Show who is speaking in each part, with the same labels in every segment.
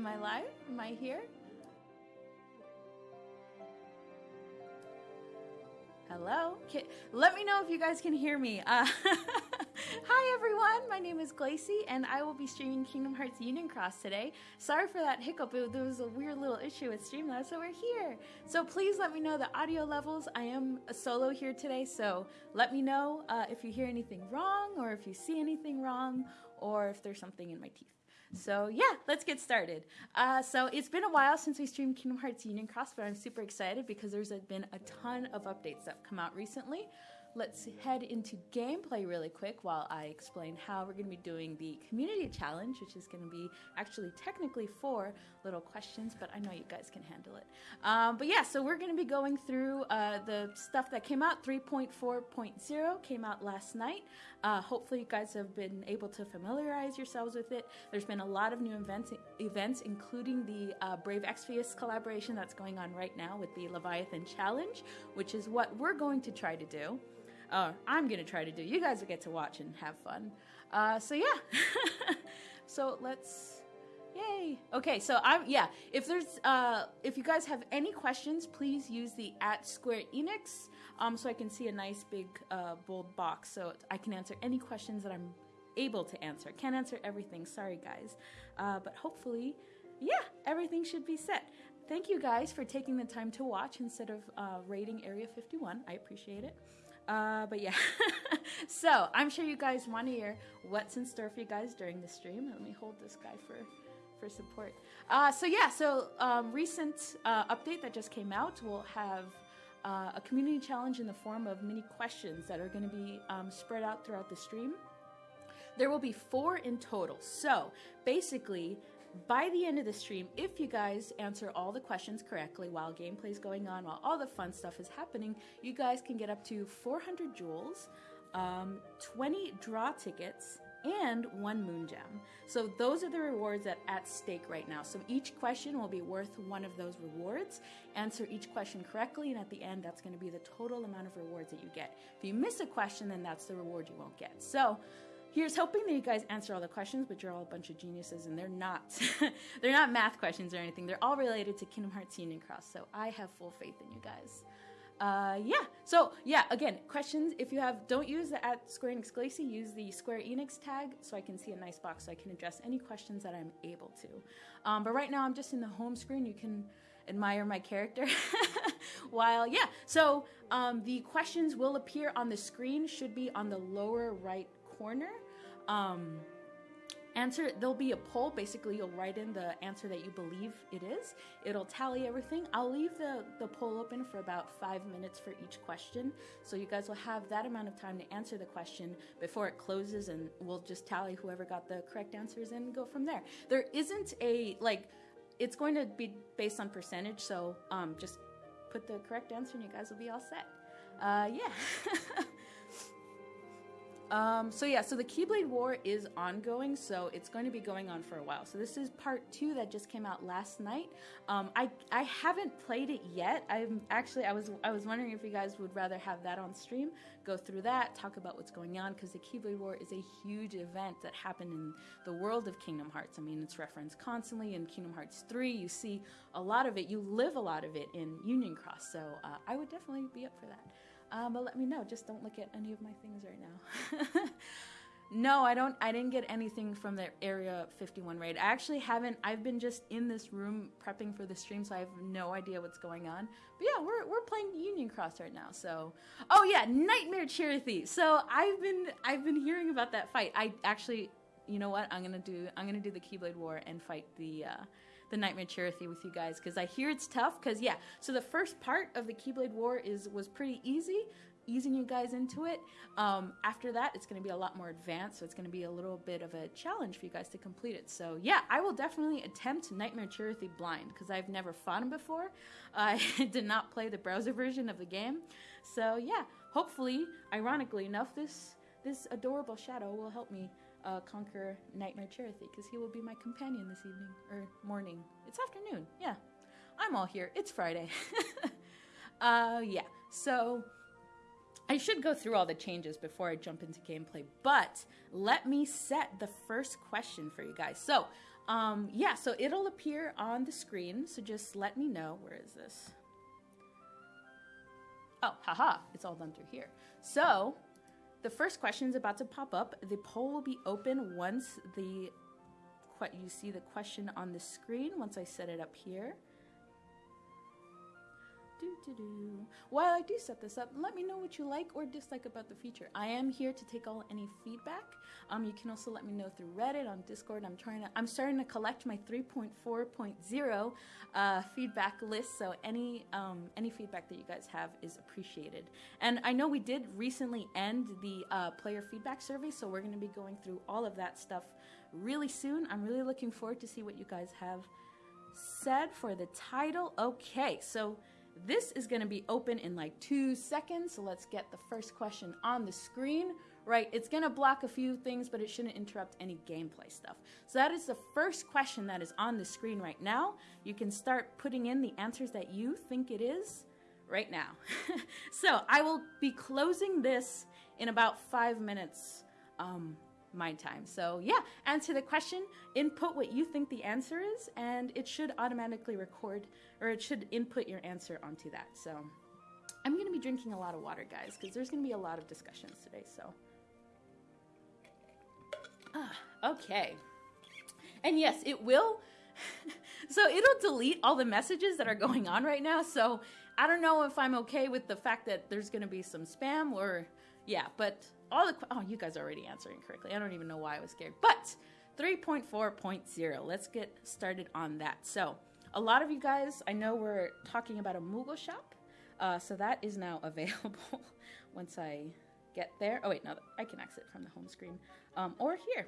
Speaker 1: Am I live? Am I here? Hello? Can, let me know if you guys can hear me. Uh, hi everyone, my name is Glacy and I will be streaming Kingdom Hearts Union Cross today. Sorry for that hiccup, it, there was a weird little issue with Streamlabs, so we're here. So please let me know the audio levels. I am a solo here today, so let me know uh, if you hear anything wrong or if you see anything wrong or if there's something in my teeth. So yeah, let's get started. Uh, so it's been a while since we streamed Kingdom Hearts Union Cross, but I'm super excited because there's been a ton of updates that have come out recently. Let's head into gameplay really quick while I explain how we're going to be doing the community challenge, which is going to be actually technically four little questions, but I know you guys can handle it. Um, but yeah, so we're going to be going through uh, the stuff that came out. 3.4.0 came out last night. Uh, hopefully, you guys have been able to familiarize yourselves with it. There's been a lot of new events, events including the uh, Brave Exvius collaboration that's going on right now with the Leviathan Challenge, which is what we're going to try to do uh, I'm gonna try to do. You guys will get to watch and have fun. Uh, so yeah. so let's. Yay. Okay, so I'm yeah. If there's uh, if you guys have any questions, please use the at Square Enix, um, so I can see a nice big uh, bold box, so I can answer any questions that I'm able to answer. Can't answer everything. Sorry, guys. Uh, but hopefully, yeah, everything should be set. Thank you guys for taking the time to watch instead of uh, rating Area 51. I appreciate it. Uh, but yeah, so I'm sure you guys want to hear what's in store for you guys during the stream. Let me hold this guy for for support. Uh, so yeah, so um, recent uh, update that just came out will have uh, a community challenge in the form of mini questions that are going to be um, spread out throughout the stream. There will be four in total. So basically, by the end of the stream, if you guys answer all the questions correctly while gameplay is going on, while all the fun stuff is happening, you guys can get up to 400 jewels, um, 20 draw tickets, and one moon gem. So those are the rewards that at stake right now. So each question will be worth one of those rewards. Answer each question correctly, and at the end, that's going to be the total amount of rewards that you get. If you miss a question, then that's the reward you won't get. So Here's hoping that you guys answer all the questions, but you're all a bunch of geniuses, and they're not. they're not math questions or anything. They're all related to Kingdom Hearts Union Cross, so I have full faith in you guys. Uh, yeah. So yeah, again, questions. If you have, don't use the at Square Enix Glacy. Use the Square Enix tag so I can see a nice box so I can address any questions that I'm able to. Um, but right now I'm just in the home screen. You can admire my character. While yeah, so um, the questions will appear on the screen. Should be on the lower right corner. Um, answer there'll be a poll. Basically you'll write in the answer that you believe it is. It'll tally everything. I'll leave the the poll open for about five minutes for each question. So you guys will have that amount of time to answer the question before it closes and we'll just tally whoever got the correct answers and go from there. There isn't a like it's going to be based on percentage so um, just put the correct answer and you guys will be all set. Uh, yeah Um, so yeah, so the Keyblade War is ongoing, so it's going to be going on for a while. So this is part two that just came out last night. Um, I I haven't played it yet. I'm actually I was I was wondering if you guys would rather have that on stream, go through that, talk about what's going on, because the Keyblade War is a huge event that happened in the world of Kingdom Hearts. I mean, it's referenced constantly in Kingdom Hearts 3. You see a lot of it, you live a lot of it in Union Cross. So uh, I would definitely be up for that. Um, but let me know. Just don't look at any of my things right now. no, I don't. I didn't get anything from the Area 51 raid. I actually haven't. I've been just in this room prepping for the stream, so I have no idea what's going on. But yeah, we're we're playing Union Cross right now. So, oh yeah, Nightmare Chirithy. So I've been I've been hearing about that fight. I actually, you know what? I'm gonna do I'm gonna do the Keyblade War and fight the. Uh, the Nightmare Chirithy with you guys because I hear it's tough. Because yeah, so the first part of the Keyblade War is was pretty easy, easing you guys into it. Um, after that, it's going to be a lot more advanced, so it's going to be a little bit of a challenge for you guys to complete it. So yeah, I will definitely attempt Nightmare Chirithy blind because I've never fought him before. I did not play the browser version of the game, so yeah, hopefully, ironically enough, this this adorable shadow will help me uh, conquer Nightmare Chirithy because he will be my companion this evening or morning. It's afternoon. Yeah, I'm all here. It's Friday. uh, yeah. So I should go through all the changes before I jump into gameplay, but let me set the first question for you guys. So, um, yeah, so it'll appear on the screen. So just let me know. Where is this? Oh, haha, it's all done through here. So, the first question is about to pop up. The poll will be open once the you see the question on the screen once I set it up here. Do, do, do. While I do set this up, let me know what you like or dislike about the feature. I am here to take all any feedback. Um, you can also let me know through Reddit, on Discord. I'm trying to, I'm starting to collect my 3.4.0 uh, feedback list. So any um, any feedback that you guys have is appreciated. And I know we did recently end the uh, player feedback survey, so we're going to be going through all of that stuff really soon. I'm really looking forward to see what you guys have said for the title. Okay, so this is going to be open in like two seconds. So let's get the first question on the screen. Right, it's going to block a few things, but it shouldn't interrupt any gameplay stuff. So that is the first question that is on the screen right now. You can start putting in the answers that you think it is right now. so I will be closing this in about five minutes. Um, my time. So, yeah, answer the question, input what you think the answer is, and it should automatically record or it should input your answer onto that. So, I'm going to be drinking a lot of water, guys, because there's going to be a lot of discussions today. So, ah, okay. And yes, it will. so, it'll delete all the messages that are going on right now. So, I don't know if I'm okay with the fact that there's going to be some spam or, yeah, but all the oh you guys are already answering correctly. I don't even know why i was scared. But 3.4.0 let's get started on that. So a lot of you guys i know we're talking about a moogle shop uh, so that is now available once i get there. Oh wait no i can exit from the home screen um, or here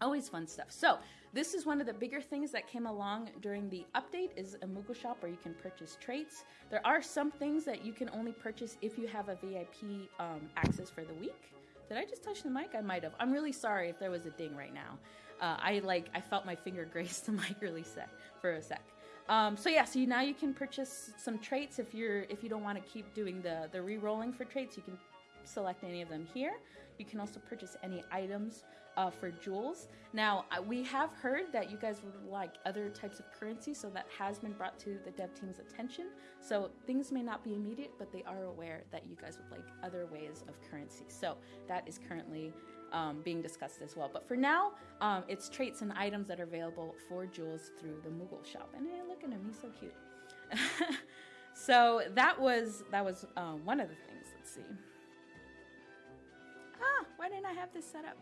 Speaker 1: always fun stuff so this is one of the bigger things that came along during the update is a Moogle shop where you can purchase traits. There are some things that you can only purchase if you have a VIP um, access for the week. Did I just touch the mic? I might have. I'm really sorry if there was a ding right now. Uh, I like I felt my finger graze the mic really set for a sec. Um, so yeah, so you, now you can purchase some traits if you're if you don't want to keep doing the the re-rolling for traits. You can select any of them here. You can also purchase any items uh, for jewels. Now, we have heard that you guys would like other types of currency, so that has been brought to the dev team's attention. So things may not be immediate, but they are aware that you guys would like other ways of currency. So that is currently um, being discussed as well. But for now, um, it's traits and items that are available for jewels through the Moogle shop. And hey, look at him, he's so cute. so that was that was uh, one of the things. Let's see. Ah, why didn't I have this set up?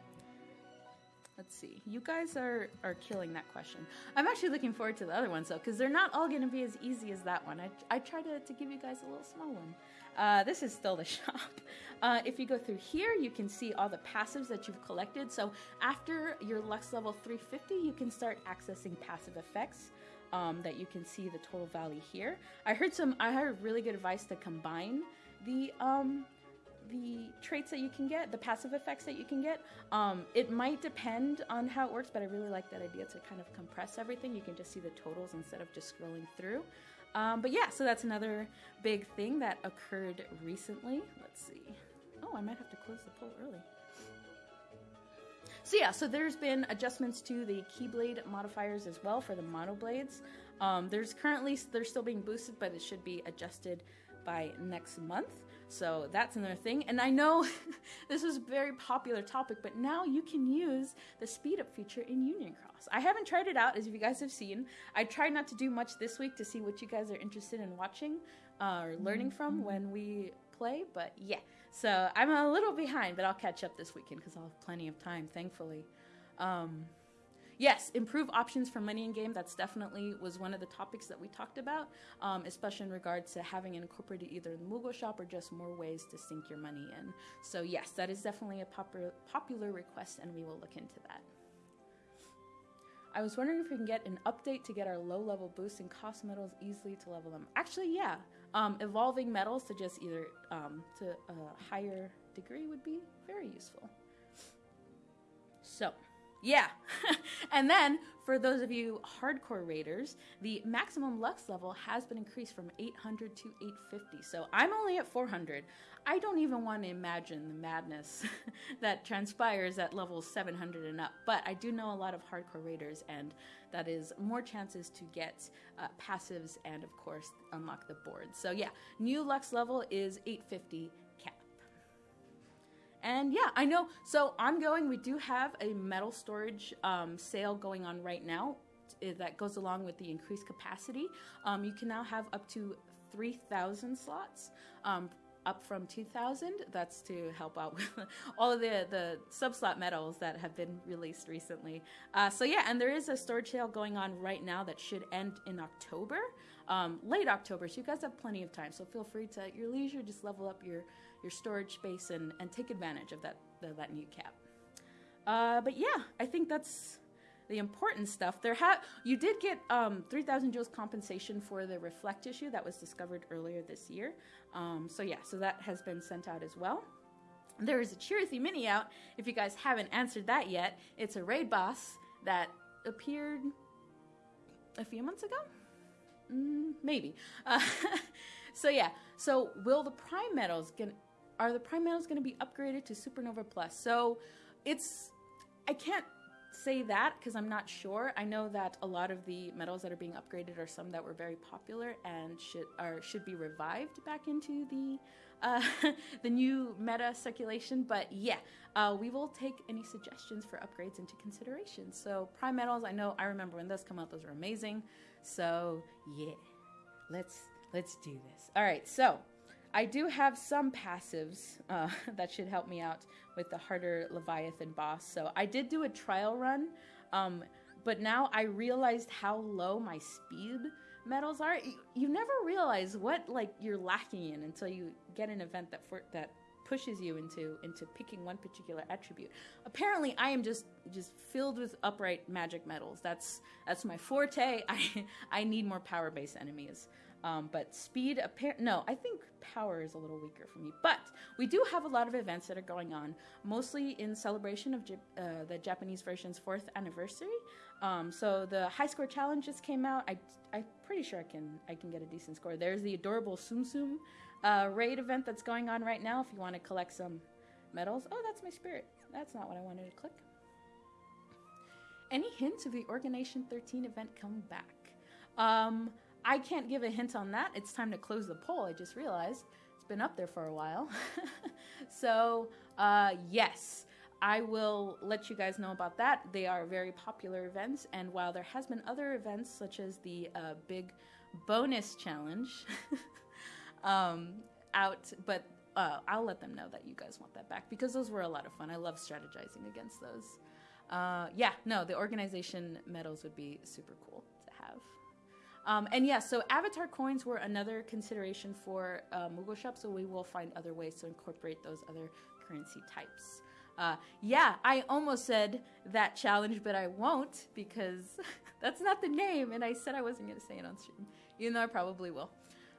Speaker 1: Let's see. You guys are are killing that question. I'm actually looking forward to the other ones though, because they're not all going to be as easy as that one. I, I try to, to give you guys a little small one. Uh, this is still the shop. Uh, if you go through here, you can see all the passives that you've collected. So after your Lux level 350, you can start accessing passive effects. Um, that you can see the total value here. I heard some. I heard really good advice to combine the um, the traits that you can get, the passive effects that you can get. Um, it might depend on how it works, but I really like that idea to kind of compress everything. You can just see the totals instead of just scrolling through. Um, but yeah, so that's another big thing that occurred recently. Let's see. Oh, I might have to close the poll early. So yeah, so there's been adjustments to the Keyblade modifiers as well for the monoblades. Um, there's currently they're still being boosted, but it should be adjusted by next month. So that's another thing. And I know this is a very popular topic, but now you can use the speed up feature in Union Cross. I haven't tried it out, as you guys have seen. I tried not to do much this week to see what you guys are interested in watching uh, or learning from mm-hmm. when we play, but yeah. So I'm a little behind, but I'll catch up this weekend because I'll have plenty of time, thankfully. Um, yes, improve options for money in game. That's definitely was one of the topics that we talked about, um, especially in regards to having incorporated either the Moogle shop or just more ways to sink your money in. So yes, that is definitely a popular popular request, and we will look into that. I was wondering if we can get an update to get our low level boosts and cost medals easily to level them. Actually, yeah. Um, evolving medals to just either um, to a higher degree would be very useful. Yeah. and then for those of you hardcore raiders, the maximum Lux level has been increased from 800 to 850. So I'm only at 400. I don't even want to imagine the madness that transpires at level 700 and up. But I do know a lot of hardcore raiders, and that is more chances to get uh, passives and, of course, unlock the board. So yeah, new Lux level is 850 cap. And yeah, I know. So ongoing, we do have a medal storage um, sale going on right now eh, that goes along with the increased capacity. Um, you can now have up to 3,000 slots. Um, up from 2000 that's to help out with all of the the subslot medals that have been released recently uh, so yeah and there is a storage sale going on right now that should end in october um, late october so you guys have plenty of time so feel free to at your leisure just level up your your storage space and, and take advantage of that that new cap. Uh, but yeah, I think that's the important stuff. There ha- you did get um, 3,000 joules compensation for the reflect issue that was discovered earlier this year. Um, so yeah, so that has been sent out as well. There is a Chirithy mini out. If you guys haven't answered that yet, it's a raid boss that appeared a few months ago. Mm, maybe. Uh, so yeah. So will the prime medals get are the prime medals going to be upgraded to supernova plus? So it's i can't say that because i'm not sure. I know that a lot of the medals that are being upgraded are some that were very popular and should are should be revived back into the uh, the new meta circulation but yeah uh, we will take any suggestions for upgrades into consideration. So prime medals i know i remember when those come out those were amazing. So yeah let's let's do this. All right so I do have some passives uh, that should help me out with the harder Leviathan boss. So I did do a trial run, um, but now I realized how low my speed medals are. You, you, never realize what like you're lacking in until you get an event that for, that pushes you into into picking one particular attribute. Apparently, I am just just filled with upright magic medals. That's that's my forte. I I need more power based enemies. Um, but speed, appar- no, I think power is a little weaker for me. But we do have a lot of events that are going on, mostly in celebration of uh, the Japanese version's fourth anniversary. Um, so the high score challenge just came out. I, I'm pretty sure I can I can get a decent score. There's the adorable Tsum uh, raid event that's going on right now. If you want to collect some medals, oh, that's my spirit. That's not what I wanted to click. Any hints of the Organization 13 event coming back? Um, I can't give a hint on that. It's time to close the poll. I just realized it's been up there for a while. so, uh, yes, I will let you guys know about that. They are very popular events, and while there has been other events such as the uh, big bonus challenge um, out, but uh, I'll let them know that you guys want that back because those were a lot of fun. I love strategizing against those. Uh, yeah, no, the organization medals would be super cool. Um, and yeah, so avatar coins were another consideration for uh, Moogle Shop, so we will find other ways to incorporate those other currency types. Uh, yeah, I almost said that challenge, but I won't because that's not the name, and I said I wasn't going to say it on stream, even though I probably will.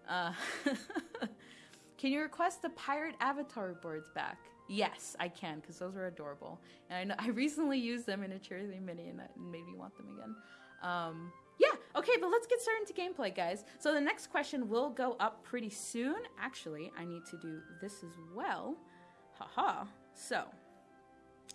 Speaker 1: Uh, can you request the pirate avatar boards back? Yes, I can because those were adorable, and I know I recently used them in a Chirithy mini, and that made me want them again. Um, okay, but let's get started into gameplay, guys. So the next question will go up pretty soon. Actually, I need to do this as well. Haha. So,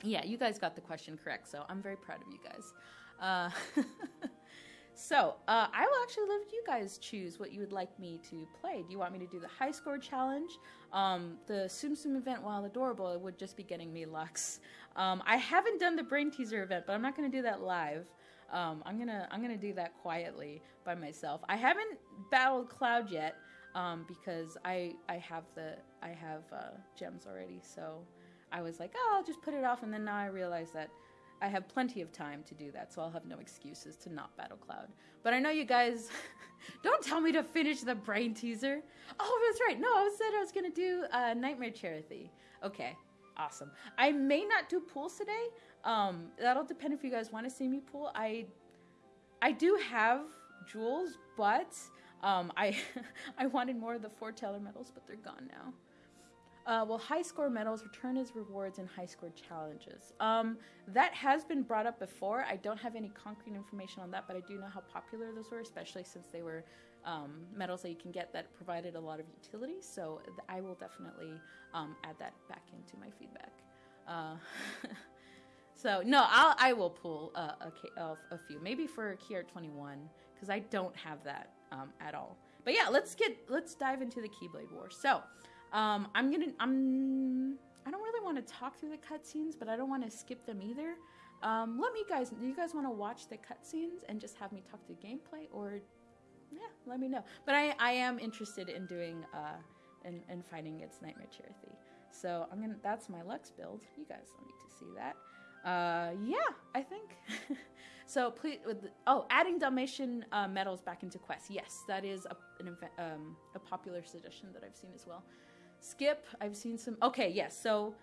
Speaker 1: yeah, you guys got the question correct, so I'm very proud of you guys. Uh, so, uh, I will actually let you guys choose what you would like me to play. Do you want me to do the high score challenge? Um, the Tsum Tsum event, while adorable, it would just be getting me Lux. Um, I haven't done the Brain Teaser event, but I'm not going to do that live. Um, I'm gonna I'm gonna do that quietly by myself. I haven't battled Cloud yet um, because I I have the I have uh, gems already. So I was like, oh, I'll just put it off, and then now I realize that I have plenty of time to do that, so I'll have no excuses to not battle Cloud. But I know you guys don't tell me to finish the brain teaser. Oh, that's right. No, I said I was gonna do uh, Nightmare Chirithy. Okay, awesome. I may not do pools today. Um, that'll depend if you guys want to see me pool. I I do have jewels, but um, I I wanted more of the foreteller medals, but they're gone now. Uh, will high score medals return as rewards in high score challenges? Um, that has been brought up before. I don't have any concrete information on that, but I do know how popular those were, especially since they were um, medals that you can get that provided a lot of utility. So I will definitely um, add that back into my feedback. Uh, so no, I'll I will pull uh, a, a, a few, maybe for Kier 21 because I don't have that um, at all. But yeah, let's get let's dive into the Keyblade War. So um, I'm gonna I'm I don't really want to talk through the cutscenes, but I don't want to skip them either. Um, let me guys, do you guys want to watch the cutscenes and just have me talk through gameplay, or yeah, let me know. But I, I am interested in doing uh, in, in fighting its Nightmare Chirithy. So I'm gonna. That's my Lux build. You guys don't need to see that. Uh, yeah, I think. so please, the, oh, adding Dalmatian uh, medals back into quests. Yes, that is a, an, um, a popular suggestion that I've seen as well. Skip, I've seen some. Okay, yes. So,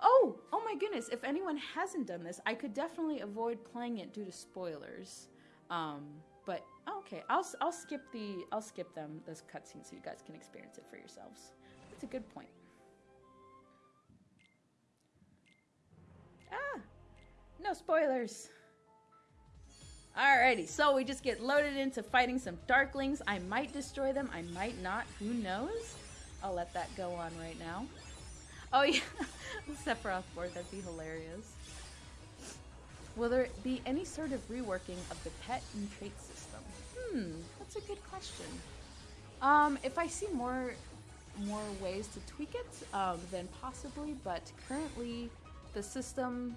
Speaker 1: oh, oh my goodness. If anyone hasn't done this, I could definitely avoid playing it due to spoilers. Um, but okay, I'll I'll skip the I'll skip them those cutscenes so you guys can experience it for yourselves. That's a good point. Ah, no spoilers. Alrighty, so we just get loaded into fighting some Darklings. I might destroy them, I might not, who knows? I'll let that go on right now. Oh yeah, Sephiroth board, that'd be hilarious. Will there be any sort of reworking of the pet and trait system? Hmm, that's a good question. Um, if I see more more ways to tweak it, um, then possibly, but currently the system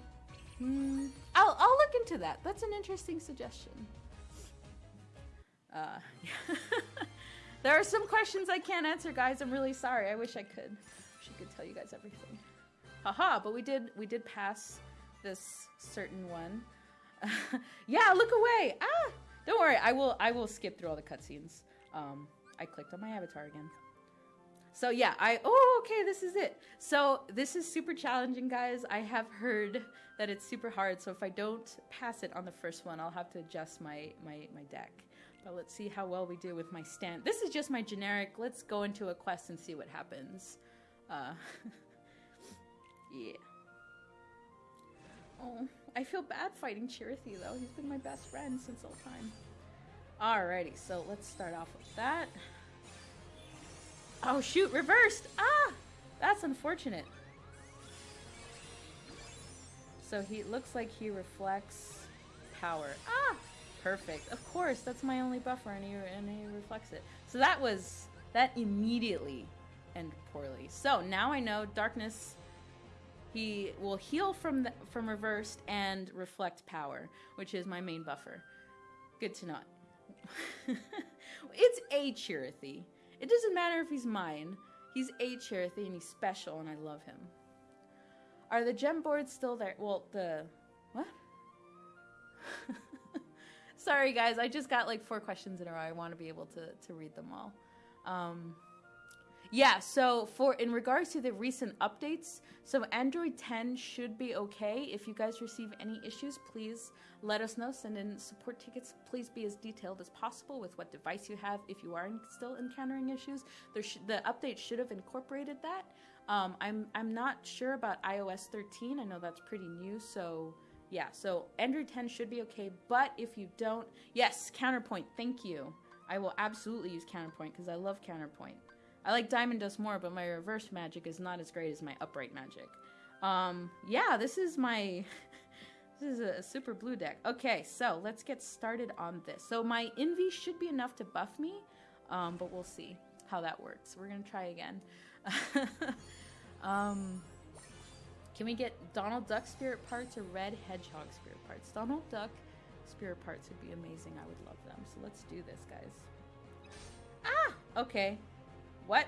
Speaker 1: Hmm. I'll I'll look into that. That's an interesting suggestion. Uh, there are some questions I can't answer, guys. I'm really sorry. I wish I could. Wish I could tell you guys everything. Haha! But we did we did pass this certain one. yeah, look away. Ah, don't worry. I will I will skip through all the cutscenes. Um, I clicked on my avatar again. So yeah, I oh okay, this is it. So this is super challenging, guys. I have heard that it's super hard. So if I don't pass it on the first one, I'll have to adjust my my my deck. But let's see how well we do with my stand. This is just my generic. Let's go into a quest and see what happens. Uh, yeah. Oh, I feel bad fighting Chirithy though. He's been my best friend since all time. Alrighty, so let's start off with that. Oh shoot, reversed! Ah! That's unfortunate. So he looks like he reflects power. Ah! Perfect. Of course, that's my only buffer and he, and he reflects it. So that was, that immediately ended poorly. So now I know darkness, he will heal from, the, from reversed and reflect power, which is my main buffer. Good to know. it's a Chirithy. It doesn't matter if he's mine. He's a Chirithy and he's special and I love him. Are the gem boards still there? Well, the... What? Sorry guys, I just got like four questions in a row. I want to be able to, to read them all. Um, yeah, so for in regards to the recent updates, so Android 10 should be okay. If you guys receive any issues, please let us know. Send in support tickets. Please be as detailed as possible with what device you have. If you are still encountering issues, there the update should have incorporated that. Um, I'm I'm not sure about iOS 13. I know that's pretty new, so yeah. So Android 10 should be okay. But if you don't, yes, Counterpoint. Thank you. I will absolutely use Counterpoint because I love Counterpoint. I like Diamond Dust more, but my reverse magic is not as great as my upright magic. Um, yeah, this is my... this is a super blue deck. Okay, so let's get started on this. So my Invi should be enough to buff me, um, but we'll see how that works. We're gonna try again. um, can we get Donald Duck spirit parts or Red Hedgehog spirit parts? Donald Duck spirit parts would be amazing. I would love them. So let's do this, guys. Ah! Okay. What?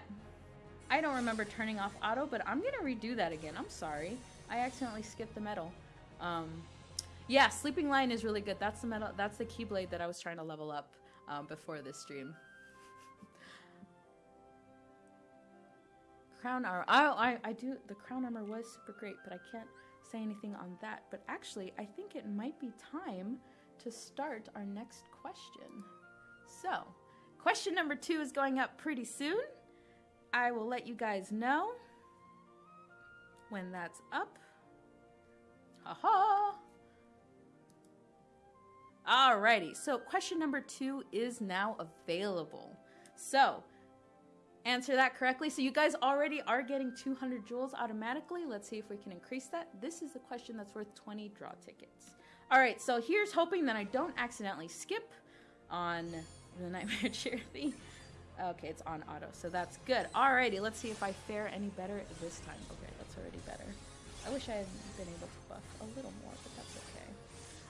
Speaker 1: I don't remember turning off auto, but I'm gonna redo that again. I'm sorry. I accidentally skipped the medal. Um, yeah, Sleeping Lion is really good. That's the medal. That's the Keyblade that I was trying to level up um, before this stream. crown armor. I, I, I do. The crown armor was super great, but I can't say anything on that. But actually, I think it might be time to start our next question. So, question number two is going up pretty soon. I will let you guys know. when that's up. Haha! Alrighty, so question number two is now available. So, answer that correctly. So, you guys already are getting 200 jewels automatically. Let's see if we can increase that. This is a question that's worth 20 draw tickets. Alright, so here's hoping that I don't accidentally skip on the Nightmare Chirithy. Okay, it's on auto, so that's good. Alrighty, let's see if I fare any better this time. Okay, that's already better. I wish I had been able to buff a little more, but that's okay.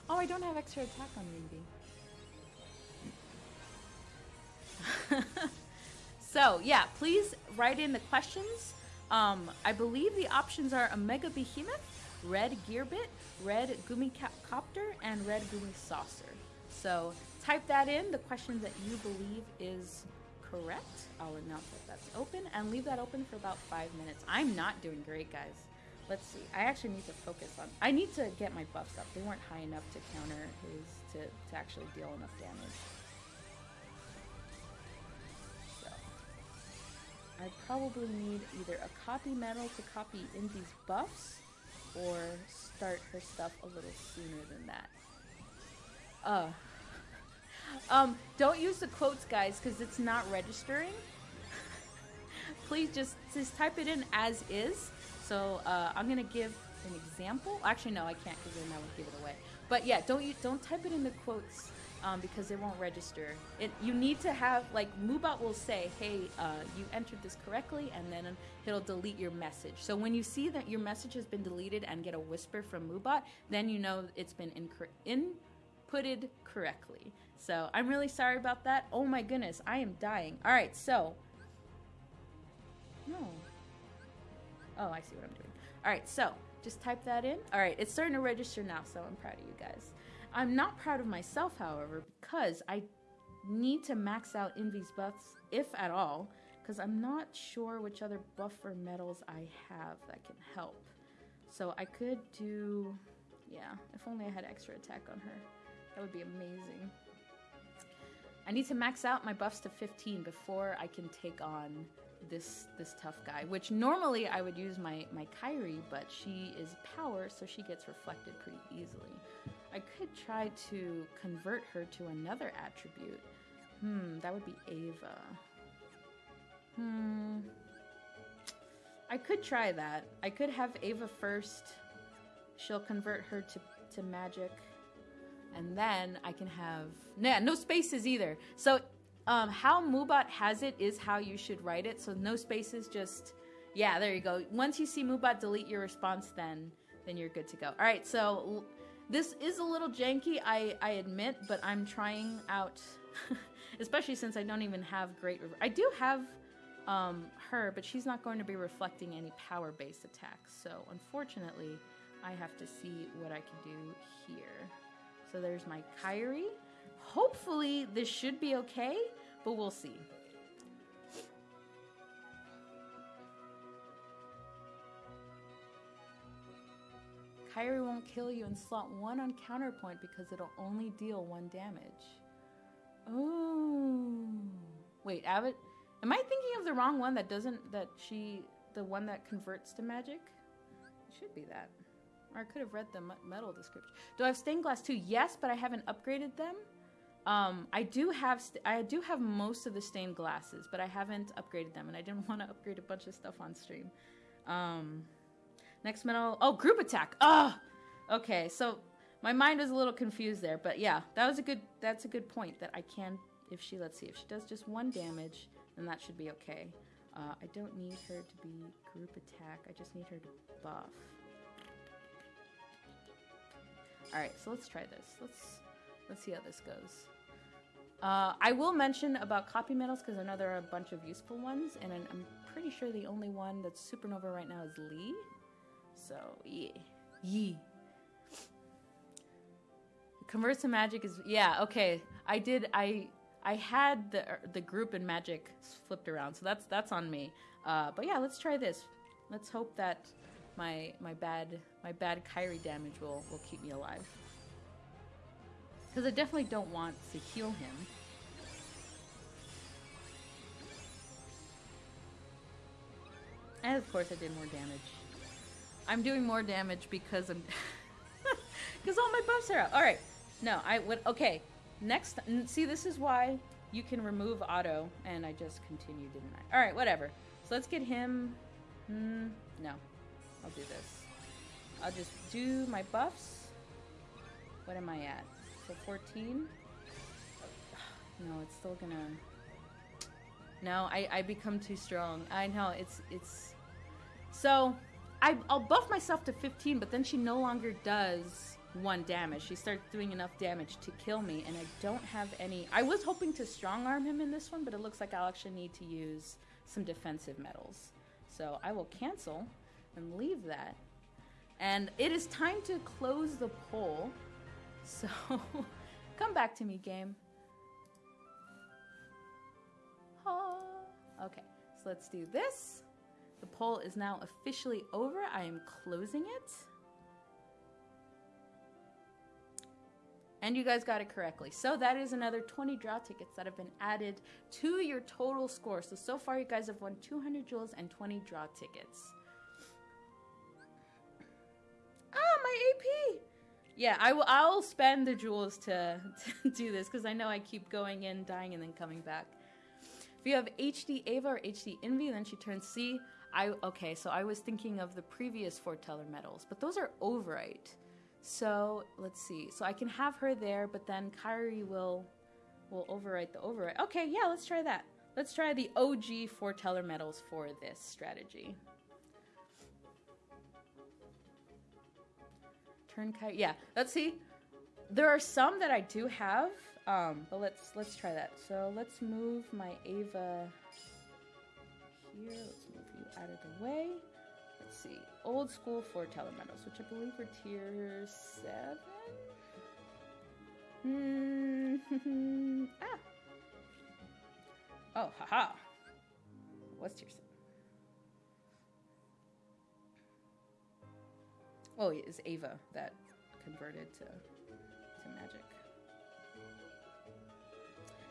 Speaker 1: Oh, I don't have extra attack on Ruby. so, yeah, please write in the questions. Um, I believe the options are Omega Behemoth, Red Gearbit, Red Gumi Copter, and Red Gumi Saucer. So type that in, the question that you believe is correct. I'll announce that that's open and leave that open for about five minutes. I'm not doing great, guys. Let's see. I actually need to focus on. I need to get my buffs up. They weren't high enough to counter his to, to actually deal enough damage. So I probably need either a copy medal to copy Invi's buffs or start her stuff a little sooner than that. Uh, um, don't use the quotes, guys, because it's not registering. Please just, just type it in as is. So uh, I'm gonna give an example. Actually, no, I can't because then I would give it away. But yeah, don't you don't type it in the quotes um, because it won't register. It you need to have like Moobot will say, "Hey, uh, you entered this correctly," and then it'll delete your message. So when you see that your message has been deleted and get a whisper from Moobot, then you know it's been inputted correctly. So I'm really sorry about that. Oh my goodness, I am dying. All right, so. No. Oh, I see what I'm doing. All right, so just type that in. All right, it's starting to register now, so I'm proud of you guys. I'm not proud of myself, however, because I need to max out Invi's buffs, if at all, because I'm not sure which other buffer medals I have that can help. So I could do, yeah, if only I had extra attack on her. That would be amazing. I need to max out my buffs to 15 before I can take on this this tough guy. Which normally I would use my my Kairi, but she is power, so she gets reflected pretty easily. I could try to convert her to another attribute. Hmm, that would be Ava. Hmm. I could try that. I could have Ava first. She'll convert her to, to magic and then I can have nah, no spaces either. So um, how Moobot has it is how you should write it. So no spaces, just yeah, there you go. Once you see Moobot delete your response, then then you're good to go. All right, so this is a little janky, I I admit, but I'm trying out, especially since I don't even have great. I do have um, her, but she's not going to be reflecting any power-based attacks. So unfortunately, I have to see what I can do here. So there's my Kairi. Hopefully this should be okay, but we'll see. Kairi won't kill you in slot 1 on counterpoint because it'll only deal 1 damage. Oh. Wait, Abbott? Am I thinking of the wrong one that doesn't, that she, the one that converts to magic? It should be that. Or I could have read the medal description. Do I have stained glass too? Yes, but I haven't upgraded them. Um, I do have I do have most of the stained glasses, but I haven't upgraded them, and I didn't want to upgrade a bunch of stuff on stream. Um, next medal. Oh, group attack. Oh, okay. So my mind is a little confused there, but yeah, that was a good. That's a good point. That I can, if she let's see, if she does just one damage, then that should be okay. Uh, I don't need her to be group attack. I just need her to buff. All right, so let's try this. Let's let's see how this goes. Uh, I will mention about copy medals because I know there are a bunch of useful ones, and I'm pretty sure the only one that's supernova right now is Lee. So yeah, yee. Converts to magic is yeah okay. I did I I had the the group and magic flipped around, so that's that's on me. Uh, but yeah, let's try this. Let's hope that my my bad my bad Kairi damage will will keep me alive. Because I definitely don't want to heal him. And of course I did more damage. I'm doing more damage because I'm because all my buffs are out. All right, no, I would okay. Next, see, this is why you can remove auto, and I just continued, didn't I? All right, whatever. So let's get him. Mm, no, I'll do this. I'll just do my buffs. What am I at? So 14. No, it's still gonna. No, I, I become too strong. I know it's it's. So, I I'll buff myself to 15, but then she no longer does one damage. She starts doing enough damage to kill me, and I don't have any. I was hoping to strong arm him in this one, but it looks like I'll actually need to use some defensive medals. So I will cancel and leave that. And it is time to close the poll. So come back to me, game. Okay, so let's do this. The poll is now officially over. I am closing it. And you guys got it correctly. So that is another 20 draw tickets that have been added to your total score. So, so far you guys have won 200 jewels and 20 draw tickets. Yeah, I will I'll spend the jewels to, to do this because I know I keep going in, dying, and then coming back. If you have HD Ava or HD Invi, then she turns C. I okay, so I was thinking of the previous foreteller medals, but those are overwrite. So let's see. So I can have her there, but then Kairi will will overwrite the overwrite. Okay, yeah, let's try that. Let's try the OG foreteller medals for this strategy. Yeah, let's see. There are some that I do have, um, but let's let's try that. So let's move my Ava here. Let's move you out of the way Let's see. Old school foreteller medals, which I believe were tier 7? Hmm. ah. Oh, haha. What's tier 7? Oh, it's Ava that converted to, to magic.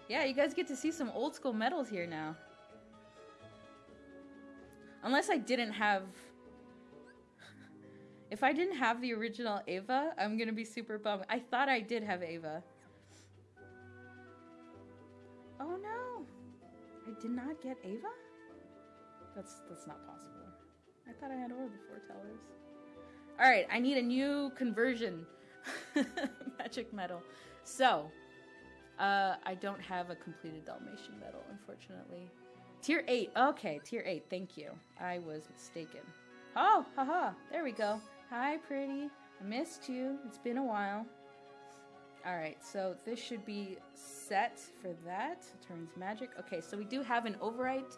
Speaker 1: Yeah, you guys get to see some old school medals here now. Unless I didn't have if I didn't have the original Ava, I'm gonna be super bummed. I thought I did have Ava. Oh no! I did not get Ava? That's that's not possible. I thought I had all the foretellers. Alright, I need a new conversion. Magic medal. So, uh, I don't have a completed Dalmatian medal, unfortunately. Tier 8. Okay, tier 8. Thank you. I was mistaken. Oh, haha. There we go. Hi, pretty. I missed you. It's been a while. Alright, so this should be set for that. Turns magic. Okay, so we do have an overwrite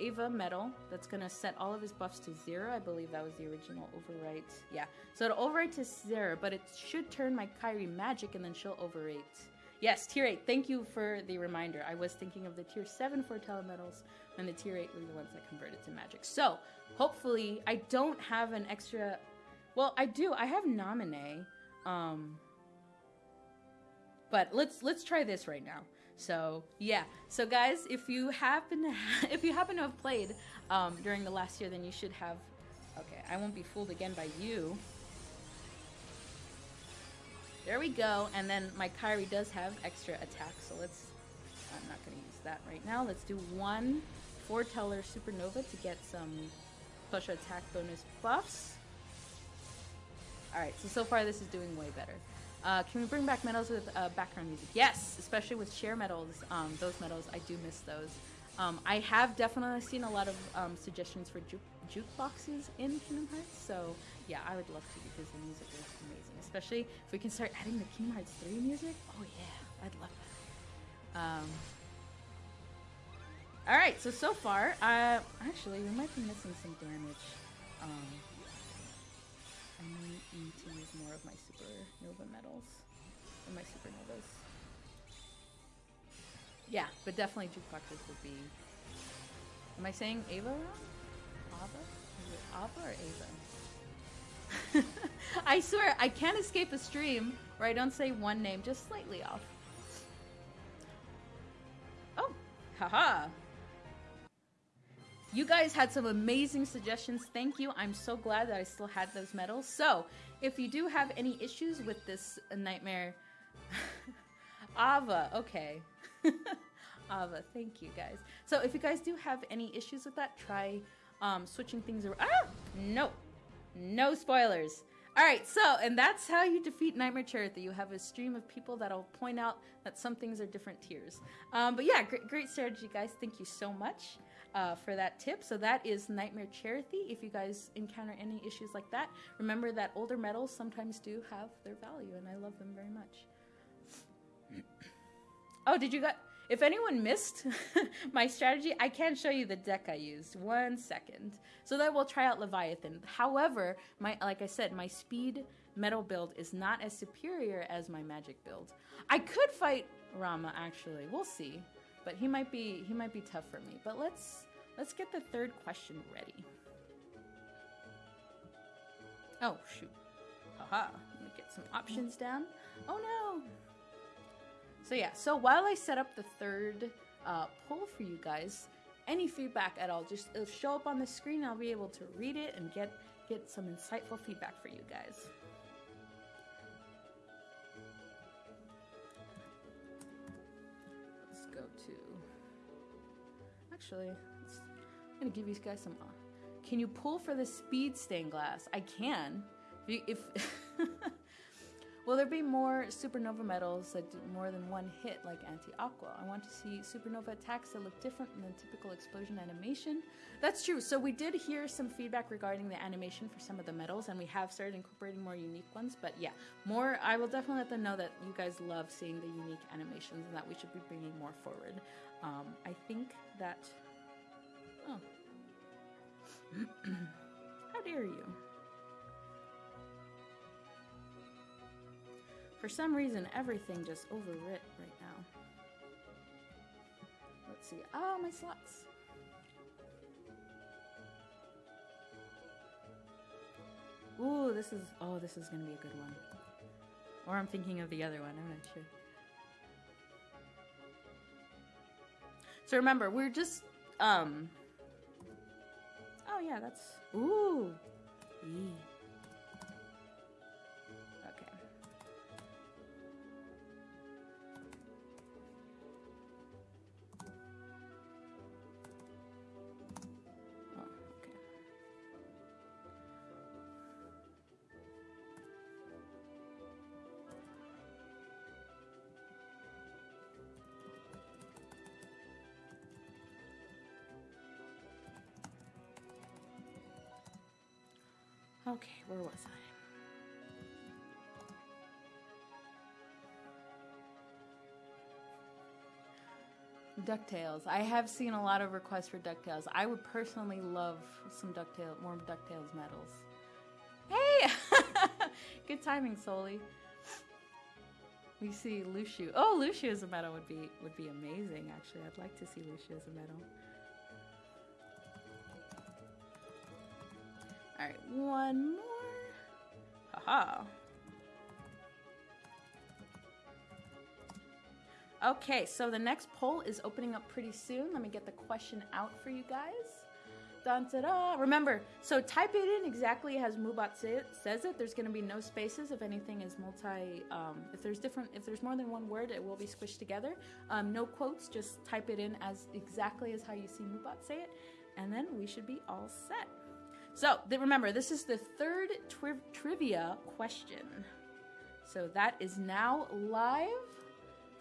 Speaker 1: Ava medal that's going to set all of his buffs to zero. I believe that was the original overwrite. Yeah, so it'll overwrite to zero, but it should turn my Kairi magic and then she'll overwrite. Yes, tier 8. Thank you for the reminder. I was thinking of the tier 7 for medals, and the tier 8 were the ones that converted to magic. So, hopefully, I don't have an extra well, I do. I have nominee. Um but let's let's try this right now. So yeah. So guys, if you happen to ha- if you happen to have played um, during the last year, then you should have. Okay, I won't be fooled again by you. There we go. And then my Kairi does have extra attack, so let's. I'm not going to use that right now. Let's do one foreteller supernova to get some special attack bonus buffs. Alright, so so far this is doing way better. Uh, can we bring back medals with uh, background music? Yes, especially with share medals. Um, those medals, I do miss those. Um, I have definitely seen a lot of um, suggestions for juke jukeboxes in Kingdom Hearts, so yeah, I would love to because the music is amazing. Especially if we can start adding the Kingdom Hearts 3 music. Oh yeah, I'd love that. Um, Alright, so so far, uh, actually, we might be missing some damage. To use more of my supernova medals. And my supernovas. Yeah, but definitely jukeboxes would be... Am I saying Ava wrong? Ava? Is it Ava or Ava? I swear, I can't escape a stream where I don't say one name just slightly off. Oh, haha. You guys had some amazing suggestions. Thank you. I'm so glad that I still had those medals. So, if you do have any issues with this nightmare, Ava, okay. Ava, thank you guys. So, if you guys do have any issues with that, try um, switching things around. Ah, no, no spoilers. All right, so and that's how you defeat Nightmare Chirithy. You have a stream of people that'll point out that some things are different tiers. Um, but yeah, great, great strategy, guys. Thank you so much uh, for that tip. So that is Nightmare Chirithy. If you guys encounter any issues like that, remember that older medals sometimes do have their value, and I love them very much. oh, did you got? If anyone missed my strategy, I can show you the deck I used. One second. So then we'll try out Leviathan. However, my like I said, my speed medal build is not as superior as my magic build. I could fight Ramuh actually. We'll see. But he might be he might be tough for me. But let's let's get the third question ready. Oh shoot. Haha. Let me get some options down. Oh no. So yeah, so while I set up the third uh, poll for you guys, any feedback at all, just it'll show up on the screen. I'll be able to read it and get get some insightful feedback for you guys. Actually, I'm gonna give you guys some. Uh, can you pull for the speed stained glass? I can. If, you, if Will there be more supernova medals that do more than one hit like anti-aqua? I want to see supernova attacks that look different than typical explosion animation. That's true. So we did hear some feedback regarding the animation for some of the medals, and we have started incorporating more unique ones. But yeah, more. I will definitely let them know that you guys love seeing the unique animations and that we should be bringing more forward. Um, I think that. Oh. How dare you? For some reason, everything just overwrit right now. Let's see. Oh, my slots. Ooh, this is, oh, this is going to be a good one. Or I'm thinking of the other one, I'm not sure. So remember, we're just, um, oh yeah, that's, ooh. Okay, where was I? DuckTales. I have seen a lot of requests for DuckTales. I would personally love some DuckTales, more DuckTales medals. Hey! Good timing, Soli. We see Luxu. Oh, Luxu as a medal would be would be amazing. Actually, I'd like to see Luxu as a medal. Alright, one more. Haha. Okay, so the next poll is opening up pretty soon. Let me get the question out for you guys. Dun, da, da. Remember, so type it in exactly as Moobot say it, says it. There's going to be no spaces if anything is multi. Um, if there's different, if there's more than one word, it will be squished together. Um, no quotes. Just type it in as exactly as how you see Moobot say it, and then we should be all set. So remember, this is the third tri trivia question. So that is now live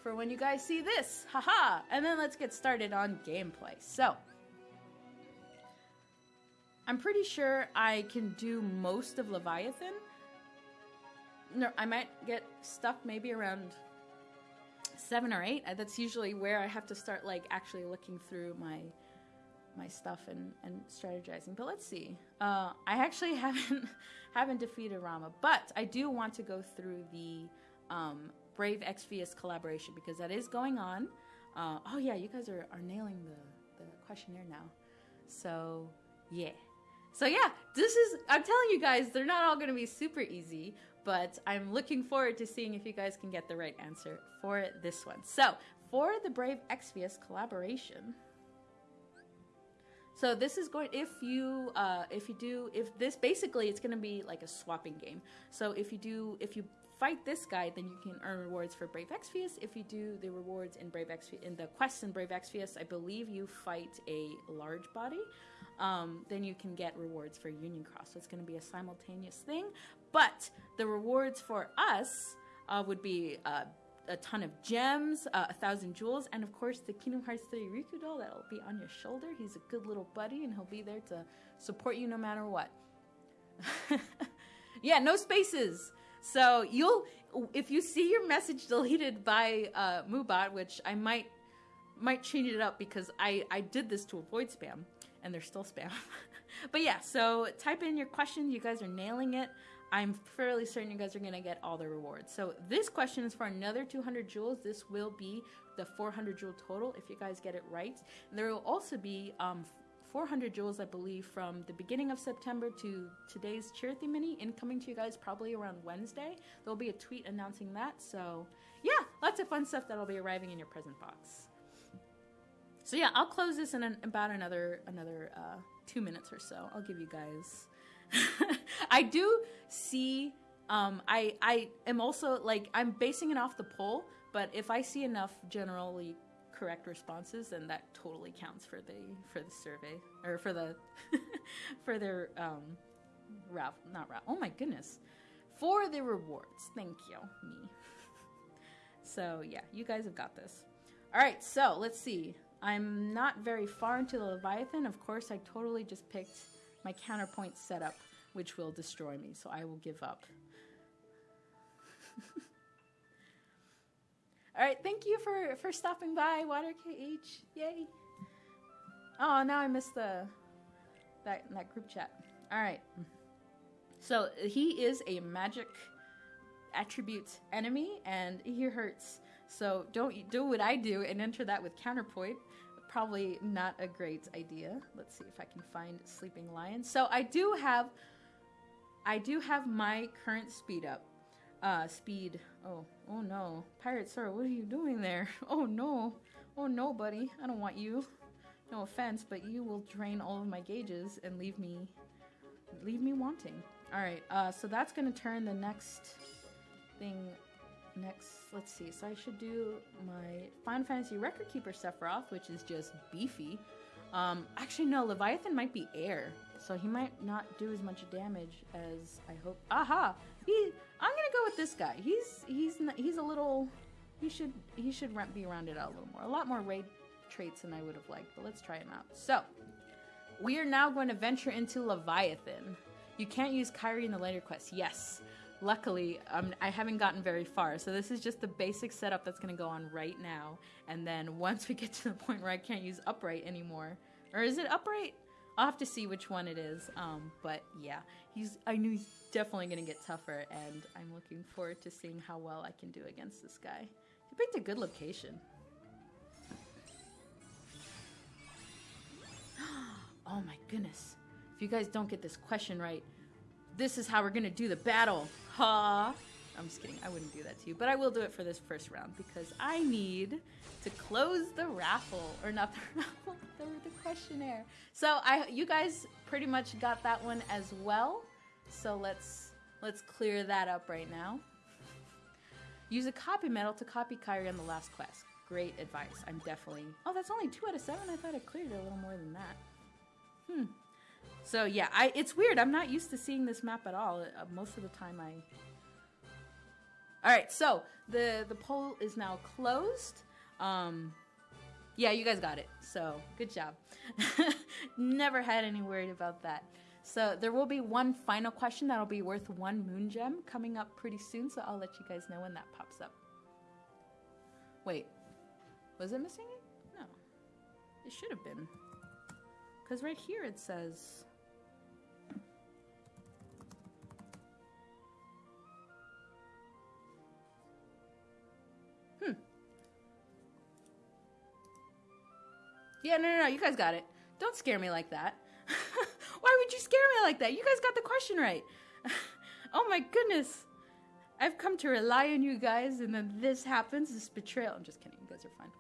Speaker 1: for when you guys see this. Haha! And then let's get started on gameplay. So, I'm pretty sure I can do most of Leviathan. No, I might get stuck maybe around seven or eight. That's usually where I have to start like actually looking through my my stuff and, and strategizing. But let's see. Uh, I actually haven't haven't defeated Ramuh, but I do want to go through the um, Brave Exvius collaboration because that is going on. Uh, oh yeah, you guys are, are nailing the, the questionnaire now. So yeah. So yeah, this is I'm telling you guys, they're not all gonna be super easy, but I'm looking forward to seeing if you guys can get the right answer for this one. So for the Brave Exvius collaboration. So this is going if you uh, if you do if this basically it's going to be like a swapping game. So if you do if you fight this guy, then you can earn rewards for Brave Exvius. If you do the rewards in Brave Exvius in the quests in Brave Exvius, I believe you fight a large body. Um, then you can get rewards for Union Cross. So it's going to be a simultaneous thing. But the rewards for us uh, would be uh, a ton of gems, uh, a thousand jewels, and of course the Kingdom Hearts 3 Riku doll that'll be on your shoulder. He's a good little buddy and he'll be there to support you no matter what. yeah, no spaces. So you'll, if you see your message deleted by uh, Moobot, which I might might change it up because I I did this to avoid spam, and there's still spam. but yeah, so type in your question. You guys are nailing it. I'm fairly certain you guys are to get all the rewards. So this question is for another 200 jewels. This will be the 400 jewel total if you guys get it right. And There will also be um, 400 jewels, I believe, from the beginning of September to today's Charity Mini incoming to you guys probably around Wednesday. There'll be a tweet announcing that. So yeah, lots of fun stuff that'll be arriving in your present box. So yeah, I'll close this in an, about another another uh, two minutes or so. I'll give you guys I do see. Um, I I am also like I'm basing it off the poll, but if I see enough generally correct responses, then that totally counts for the for the survey or for the for their um, raffle. Not raffle. Oh my goodness, for the rewards. Thank you, me. so yeah, you guys have got this. All right, so let's see. I'm not very far into the Leviathan. Of course, I totally just picked my counterpoint setup, which will destroy me, so I will give up. All right, thank you for for stopping by, Water KH. Yay! Oh, now I missed the that that group chat. All right. So he is a magic attribute enemy, and he hurts. So don't do what I do and enter that with counterpoint probably not a great idea. Let's see if I can find Sleeping Lion. So I do have, I do have my current speed up. Uh, speed. Oh, oh no. Pirate Sir, what are you doing there? Oh no. Oh no, buddy. I don't want you. No offense, but you will drain all of my gauges and leave me, leave me wanting. All right. Uh, so that's gonna turn the next thing next, let's see. So I should do my Final Fantasy Record Keeper Sephiroth, which is just beefy. Um, actually, no, Leviathan might be air, so he might not do as much damage as I hope. Aha! He, I'm gonna go with this guy. He's he's he's a little. He should he should be rounded out a little more. A lot more raid traits than I would have liked, but let's try him out. So, we are now going to venture into Leviathan. You can't use Kairi in the later quest. Yes. Luckily, um, I haven't gotten very far, so this is just the basic setup that's going to go on right now. And then once we get to the point where I can't use upright anymore, or is it upright? I'll have to see which one it is. Um, but yeah, he's. I knew he's definitely going to get tougher, and I'm looking forward to seeing how well I can do against this guy. He picked a good location. oh my goodness! If you guys don't get this question right, this is how we're gonna do the battle. Ha! I'm just kidding. I wouldn't do that to you, but I will do it for this first round because I need to close the raffle, or not the raffle, the, the questionnaire. So I, you guys pretty much got that one as well. So let's let's clear that up right now. Use a copy medal to copy Kairi on the last quest. Great advice. I'm definitely. Oh, that's only two out of seven. I thought I cleared it a little more than that. Hmm. So yeah, I it's weird. I'm not used to seeing this map at all. Uh, most of the time, I. All right, so the the poll is now closed. Um, yeah, you guys got it. So good job. Never had any worry about that. So there will be one final question that'll be worth one moon gem coming up pretty soon. So I'll let you guys know when that pops up. Wait, was it missing it? No, it should have been. Because right here it says Yeah, no, no, no. You guys got it. Don't scare me like that. Why would you scare me like that? You guys got the question right. oh my goodness. I've come to rely on you guys, and then this happens. This betrayal. I'm just kidding. You guys are fine.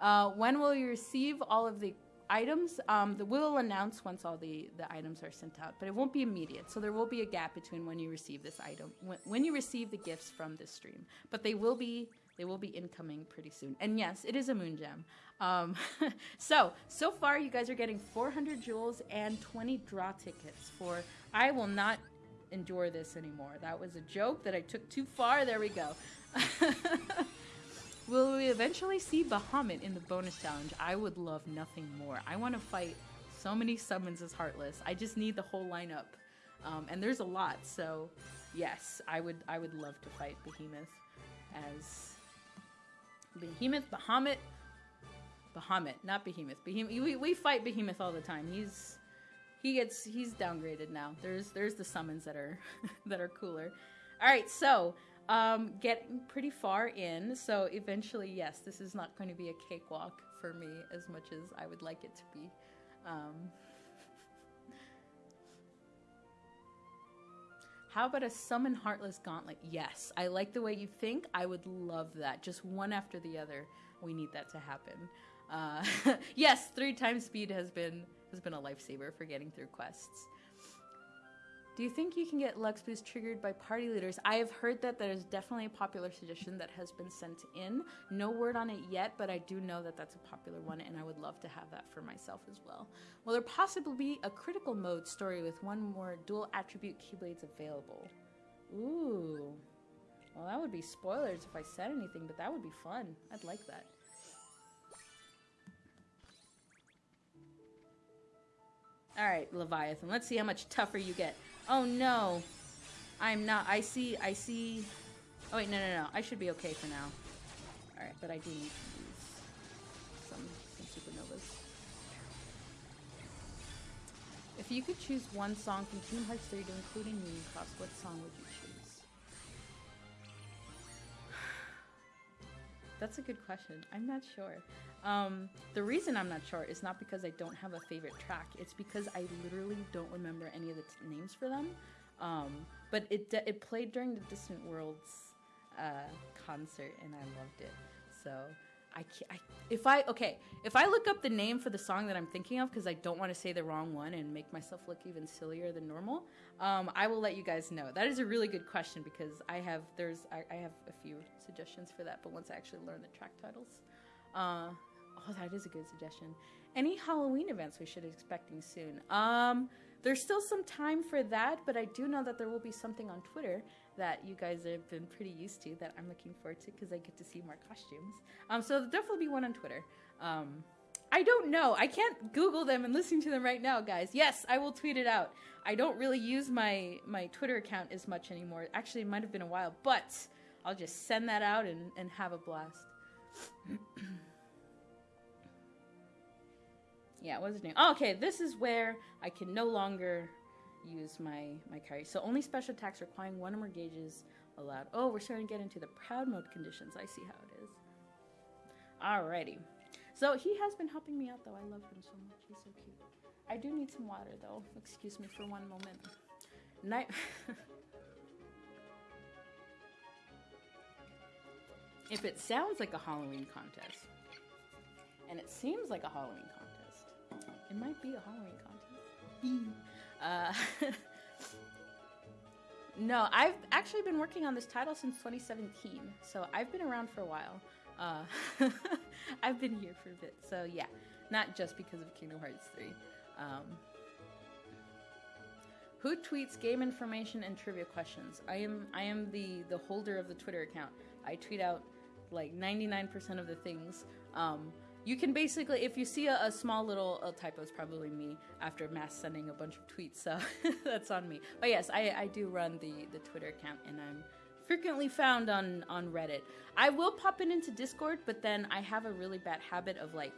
Speaker 1: Uh, when will you receive all of the items, um, the, we'll announce once all the, the items are sent out, but it won't be immediate. So there will be a gap between when you receive this item, when, when you receive the gifts from this stream. But they will be they will be incoming pretty soon. And yes, it is a moon gem. Um, so so far, you guys are getting 400 jewels and 20 draw tickets for. I will not endure this anymore. That was a joke that I took too far. There we go. Will we eventually see Bahamut in the bonus challenge? I would love nothing more. I want to fight so many summons as Heartless. I just need the whole lineup. Um, and there's a lot, so yes, I would I would love to fight Behemoth as Behemoth, Bahamut, Bahamut, not Behemoth. Behemoth. We, we fight Behemoth all the time. He's he gets he's downgraded now. There's there's the summons that are that are cooler. All right, so um, getting pretty far in. So eventually, yes, this is not going to be a cakewalk for me as much as I would like it to be. Um, how about a summon heartless gauntlet? Yes, I like the way you think. I would love that. Just one after the other. We need that to happen. Uh, yes, three times speed has been has been a lifesaver for getting through quests. Do you think you can get Lux Boost triggered by party leaders? I have heard that there's definitely a popular suggestion that has been sent in. No word on it yet, but I do know that that's a popular one, and I would love to have that for myself as well. Will there possibly be a critical mode story with one more dual attribute Keyblades available? Ooh. Well, that would be spoilers if I said anything, but that would be fun. I'd like that. Alright, Leviathan. Let's see how much tougher you get. Oh no. I'm not. I see. I see. Oh wait, no, no, no. I should be okay for now. All right, but I do need to use some some supernovas. If you could choose one song from Kingdom Hearts 3 to include in Union Cross, what song would you choose? That's a good question. I'm not sure. Um, the reason I'm not sure is not because I don't have a favorite track. It's because I literally don't remember any of the t- names for them. Um, but it it played during the Distant Worlds uh, concert, and I loved it. So I, I if I okay if I look up the name for the song that I'm thinking of because I don't want to say the wrong one and make myself look even sillier than normal, um, I will let you guys know. That is a really good question because I have there's I, I have a few suggestions for that, but once I actually learn the track titles. Uh, Oh, that is a good suggestion. Any Halloween events we should be expecting soon? Um, there's still some time for that, but I do know that there will be something on Twitter that you guys have been pretty used to that I'm looking forward to because I get to see more costumes. Um, so there'll definitely be one on Twitter. Um, I don't know. I can't Google them and listen to them right now, guys. Yes, I will tweet it out. I don't really use my my Twitter account as much anymore. Actually, it might have been a while, but I'll just send that out and, and have a blast. yeah, what's his name? Oh, okay, this is where I can no longer use my my Kairi. So only special attacks requiring one or more gauges allowed. Oh, we're starting to get into the proud mode conditions. I see how it is. Alrighty. So he has been helping me out though. I love him so much. He's so cute. I do need some water though. Excuse me for one moment. Night. if it sounds like a Halloween contest, and it seems like a Halloween contest it might be a Halloween contest. Uh, no, I've actually been working on this title since 2017, so I've been around for a while. Uh, I've been here for a bit, so yeah, not just because of Kingdom Hearts 3. Um, who tweets game information and trivia questions? I am I am the the holder of the Twitter account. I tweet out like 99% of the things. Um, you can basically, if you see a, a small little a typo, it's probably me after mass sending a bunch of tweets, so that's on me. But yes, I, I do run the, the Twitter account, and I'm frequently found on, on Reddit. I will pop in into Discord, but then I have a really bad habit of like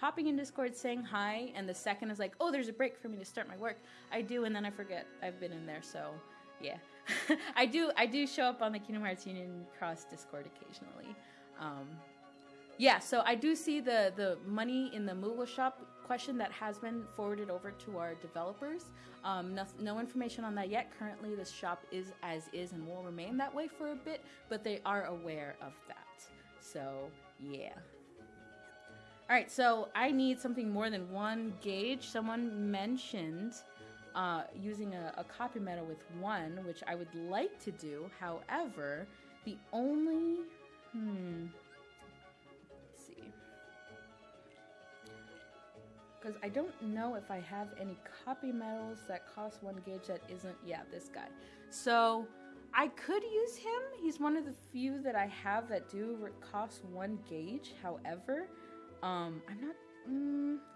Speaker 1: popping in Discord saying hi, and the second is like, oh, there's a break for me to start my work. I do, and then I forget I've been in there, so yeah. I do I do show up on the Kingdom Hearts Union Cross Discord occasionally. Um, yeah, so I do see the the money in the Moolah shop question that has been forwarded over to our developers. Um, no, no, information on that yet. Currently, the shop is as is and will remain that way for a bit, but they are aware of that. So, yeah. All right, so I need something more than one gauge. Someone mentioned uh, using a, a copy medal with one, which I would like to do. However, the only hmm. Because I don't know if I have any copy medals that cost one gauge that isn't, yeah, this guy. So I could use him. He's one of the few that I have that do cost one gauge. However, um, I'm not,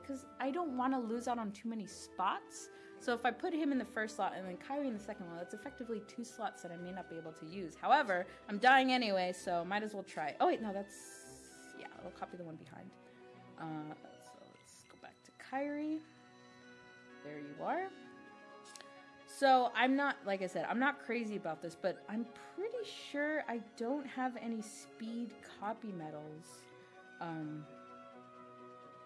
Speaker 1: because mm, I don't want to lose out on too many spots. So if I put him in the first slot and then Kairi in the second one, that's effectively two slots that I may not be able to use. However, I'm dying anyway, so might as well try. Oh wait, no, that's, yeah, I'll copy the one behind. Uh, Kairi. There you are. So I'm not, like I said, I'm not crazy about this, but I'm pretty sure I don't have any speed copy medals um,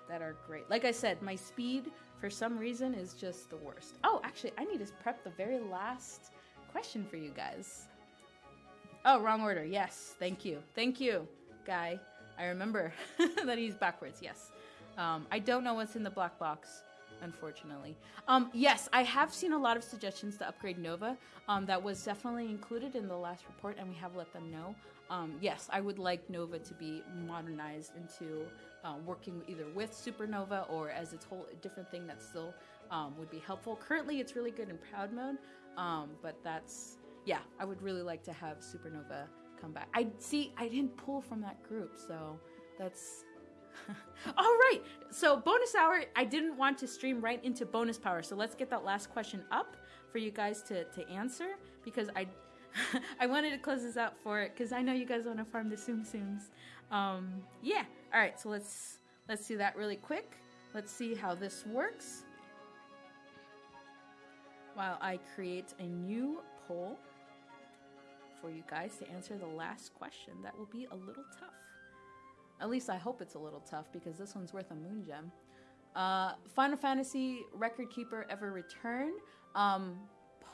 Speaker 1: that are great. Like I said, my speed for some reason is just the worst. Oh, actually, I need to prep the very last question for you guys. Oh, wrong order. Yes, thank you. Thank you, guy. I remember that he's backwards. Yes. Um, I don't know what's in the black box unfortunately. Um, yes, I have seen a lot of suggestions to upgrade Nova. Um, that was definitely included in the last report, and we have let them know. Um, yes, I would like Nova to be modernized into uh, working either with Supernova or as its whole different thing that still um, would be helpful. Currently, it's really good in Proud Mode, um, but that's yeah, I would really like to have Supernova come back. I see, I didn't pull from that group, so that's All right. So bonus hour, I didn't want to stream right into bonus power. So let's get that last question up for you guys to, to answer because I I wanted to close this out for it because I know you guys want to farm the Tsum Tsums. Um, yeah. All right. So let's let's do that really quick. Let's see how this works. While I create a new poll for you guys to answer the last question, that will be a little tough. At least I hope it's a little tough because this one's worth a moon gem. Uh, Final Fantasy record keeper ever return? Um,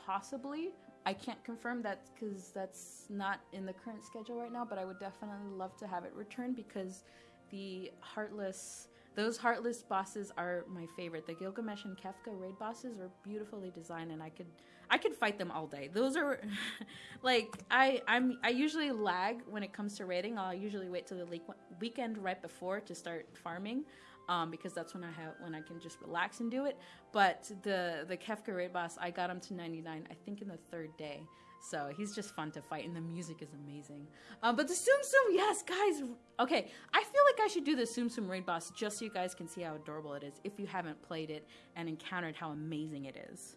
Speaker 1: possibly. I can't confirm that because that's not in the current schedule right now, but I would definitely love to have it return because the Heartless, those Heartless bosses are my favorite. The Gilgamesh and Kefka raid bosses are beautifully designed, and I could I could fight them all day. Those are like I I'm I usually lag when it comes to raiding. I'll usually wait till the le- weekend right before to start farming. Um, because that's when I have when I can just relax and do it. But the the Kefka raid boss, I got him to 99, I think in the third day. So he's just fun to fight, and the music is amazing. Um, but the Tsum Tsum, yes, guys. Okay, I feel like I should do the Tsum Tsum raid boss just so you guys can see how adorable it is if you haven't played it and encountered how amazing it is.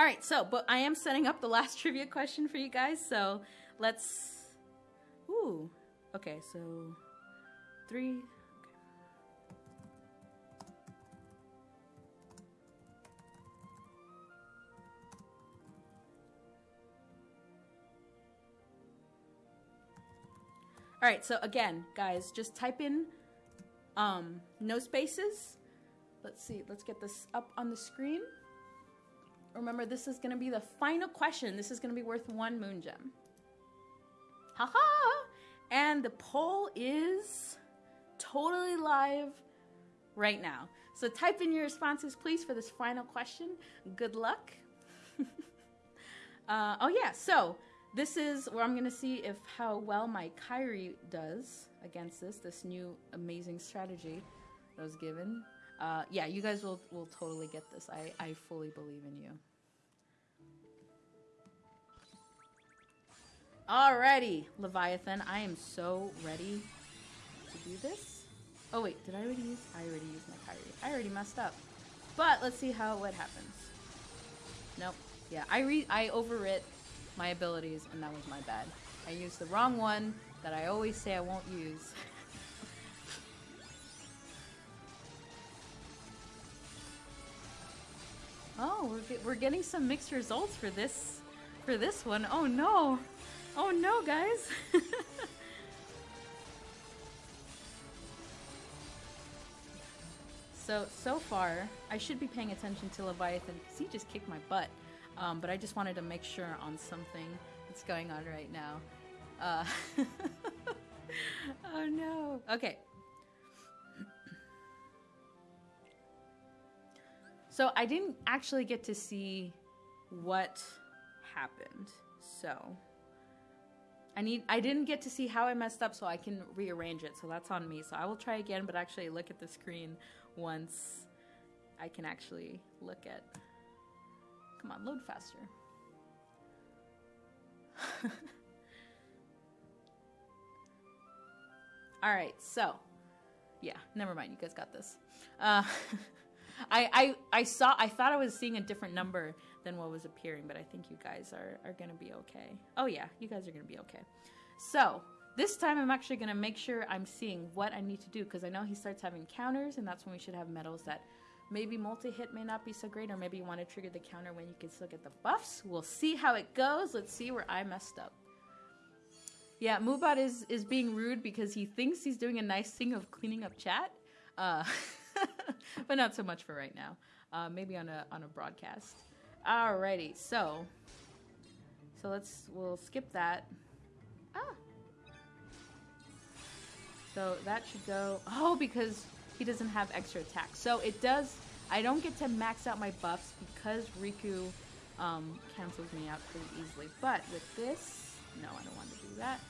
Speaker 1: All right, so, but I am setting up the last trivia question for you guys, so let's. Ooh, okay, so three. All right, so again, guys, just type in um, no spaces. Let's see, let's get this up on the screen. Remember, this is going to be the final question. This is going to be worth one moon gem. Haha! -ha! And the poll is totally live right now. So type in your responses, please, for this final question. Good luck. uh, oh, yeah. So this is where I'm going to see if how well my Kairi does against this, this new amazing strategy that was given. Uh, yeah, you guys will, will totally get this. I, I fully believe in you. Alrighty, Leviathan. I am so ready to do this. Oh wait, did I already use? I already used my Kairi. I already messed up. But let's see how what happens. Nope. Yeah, I re I overwrit my abilities, and that was my bad. I used the wrong one that I always say I won't use. oh, we're, get, we're getting some mixed results for this for this one. Oh no! Oh no, guys! so, so far, I should be paying attention to Leviathan because he just kicked my butt. Um, but I just wanted to make sure on something that's going on right now. Uh, oh no. Okay. So I didn't actually get to see what happened. So I need I didn't get to see how I messed up so I can rearrange it. So that's on me. So I will try again but actually look at the screen once I can actually look at Come on, load faster. All right, so yeah, never mind. You guys got this. Uh, I, I I saw I thought I was seeing a different number than what was appearing, but I think you guys are are gonna be okay. Oh yeah, you guys are gonna be okay. So this time I'm actually gonna make sure I'm seeing what I need to do because I know he starts having counters, and that's when we should have medals that maybe multi-hit may not be so great, or maybe you want to trigger the counter when you can still get the buffs. We'll see how it goes. Let's see where I messed up. Yeah, Moobot is is being rude because he thinks he's doing a nice thing of cleaning up chat, uh, but not so much for right now. Uh, maybe on a on a broadcast. Alrighty, so so let's we'll skip that. Ah. So that should go. Oh, because he doesn't have extra attack. So it does. I don't get to max out my buffs because Riku um, cancels me out pretty easily. But with this, no, I don't want to do that.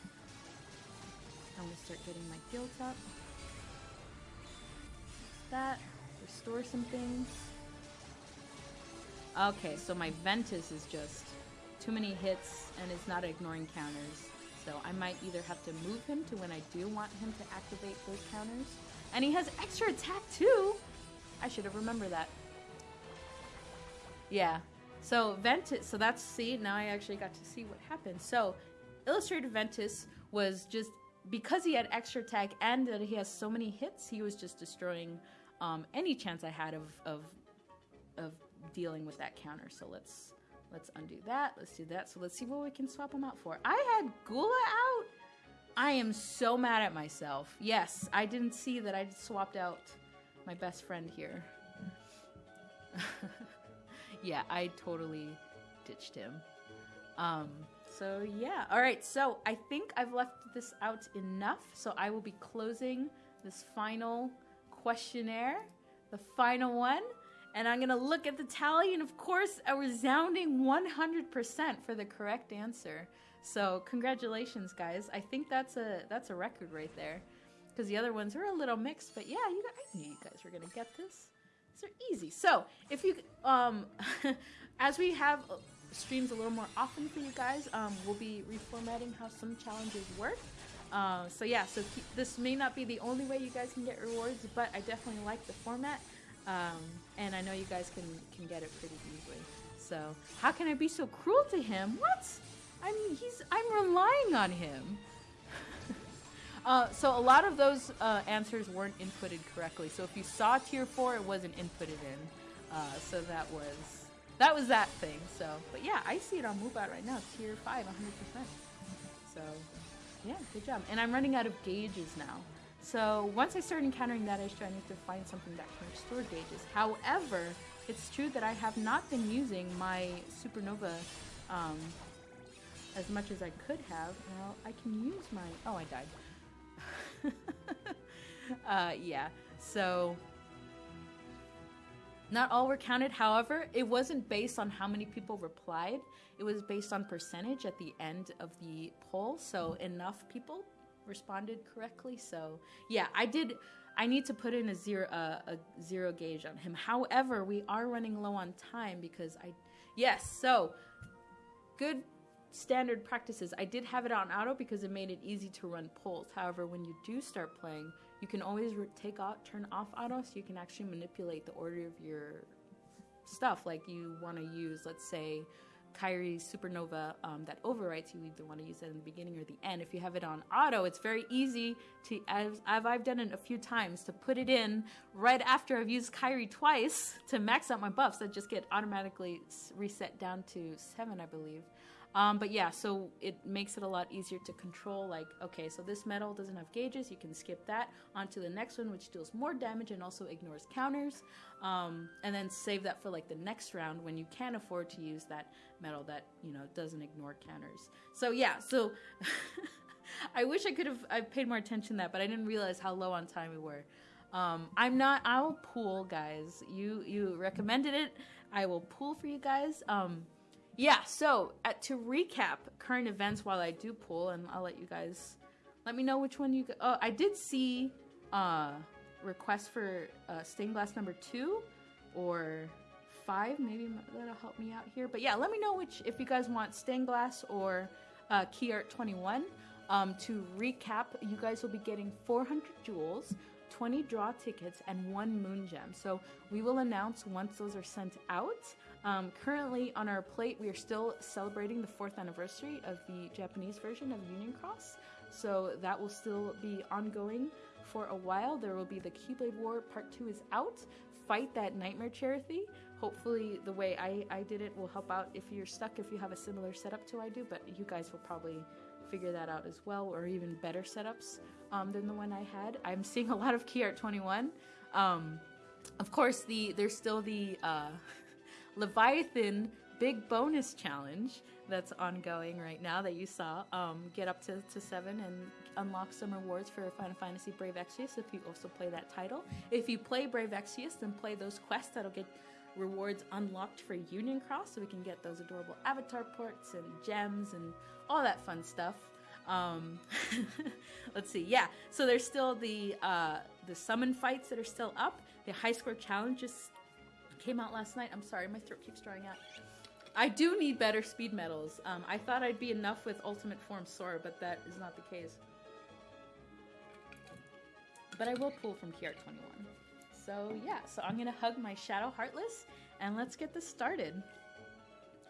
Speaker 1: I'm to start getting my guilt up. That. Restore some things. Okay, so my Ventus is just too many hits and it's not ignoring counters. So I might either have to move him to when I do want him to activate those counters. And he has extra attack too! I should have remembered that. Yeah. So Ventus, so that's, see, now I actually got to see what happened. So Illustrated Ventus was just because he had extra attack and that he has so many hits, he was just destroying um, any chance I had of, of of dealing with that counter. So let's let's undo that. Let's do that. So let's see what we can swap them out for. I had Gula out. I am so mad at myself. Yes, I didn't see that I swapped out my best friend here. yeah, I totally ditched him. Um, so yeah. All right. So I think I've left this out enough. So I will be closing this final questionnaire, the final one, and I'm gonna look at the tally, and of course, a resounding 100% for the correct answer. So congratulations, guys. I think that's a that's a record right there, because the other ones are a little mixed. But yeah, you guys, I knew you guys were gonna get this. These are easy. So if you um, as we have streams a little more often for you guys. Um, we'll be reformatting how some challenges work. Uh, so yeah, so this may not be the only way you guys can get rewards, but I definitely like the format, um, and I know you guys can can get it pretty easily. So how can I be so cruel to him? What? I mean, he's I'm relying on him. uh, so a lot of those uh, answers weren't inputted correctly. So if you saw tier four, it wasn't inputted in. Uh, so that was that was that thing. So, but yeah, I see it on Moobot right now, tier five, 100%. So, yeah, good job. And I'm running out of gauges now. So once I start encountering that issue, I need to find something that can restore gauges. However, it's true that I have not been using my supernova um, as much as I could have. Well, I can use my. Oh, I died. uh, yeah. So not all were counted, however, it wasn't based on how many people replied. It was based on percentage at the end of the poll. So enough people responded correctly. So yeah, I did. I need to put in a zero uh, a zero gauge on him. However, we are running low on time because I yes. So good standard practices. I did have it on auto because it made it easy to run polls. However, when you do start playing, you can always take off, turn off auto, so you can actually manipulate the order of your stuff. Like you want to use, let's say, Kairi's Supernova um, that overwrites. You either want to use it in the beginning or the end. If you have it on auto, it's very easy to, as, as I've done it a few times, to put it in right after I've used Kairi twice to max out my buffs that just get automatically reset down to seven, I believe. Um, but yeah, so it makes it a lot easier to control. Like, okay, so this medal doesn't have gauges. You can skip that onto the next one, which deals more damage and also ignores counters. Um, and then save that for like the next round when you can afford to use that medal that you know doesn't ignore counters. So yeah, so I wish I could have I paid more attention to that, but I didn't realize how low on time we were. Um, I'm not. I'll pool, guys. You you recommended it. I will pool for you guys. Um, yeah. So at, to recap current events while I do pull, and I'll let you guys let me know which one you. Go- Oh, I did see uh, request for uh, stained glass number two or five. Maybe that'll help me out here. But yeah, let me know which if you guys want stained glass or uh, Key Art 21. Um, to recap, you guys will be getting 400 jewels, 20 draw tickets, and one moon gem. So we will announce once those are sent out. Um, currently on our plate, we are still celebrating the fourth anniversary of the Japanese version of Union Cross. So that will still be ongoing for a while. There will be the Keyblade War Part 2 is out. Fight that Nightmare Chirithy. Hopefully, the way I, I did it will help out if you're stuck, if you have a similar setup to I do, but you guys will probably figure that out as well, or even better setups um, than the one I had. I'm seeing a lot of Key Art 21. Um, of course, the there's still the uh, Leviathan big bonus challenge that's ongoing right now that you saw. Um, get up to, to seven and unlock some rewards for Final Fantasy Brave Exvius if you also play that title. If you play Brave Exvius, then play those quests that'll get rewards unlocked for Union Cross so we can get those adorable avatar ports and gems and all that fun stuff. Um, let's see. Yeah, so there's still the uh, the summon fights that are still up. The high score challenge just came out last night. I'm sorry, my throat keeps drying out. I do need better speed medals. Um, I thought I'd be enough with Ultimate Form Sora, but that is not the case. But I will pull from Key Art 21. So yeah, so I'm gonna hug my Shadow Heartless, and let's get this started.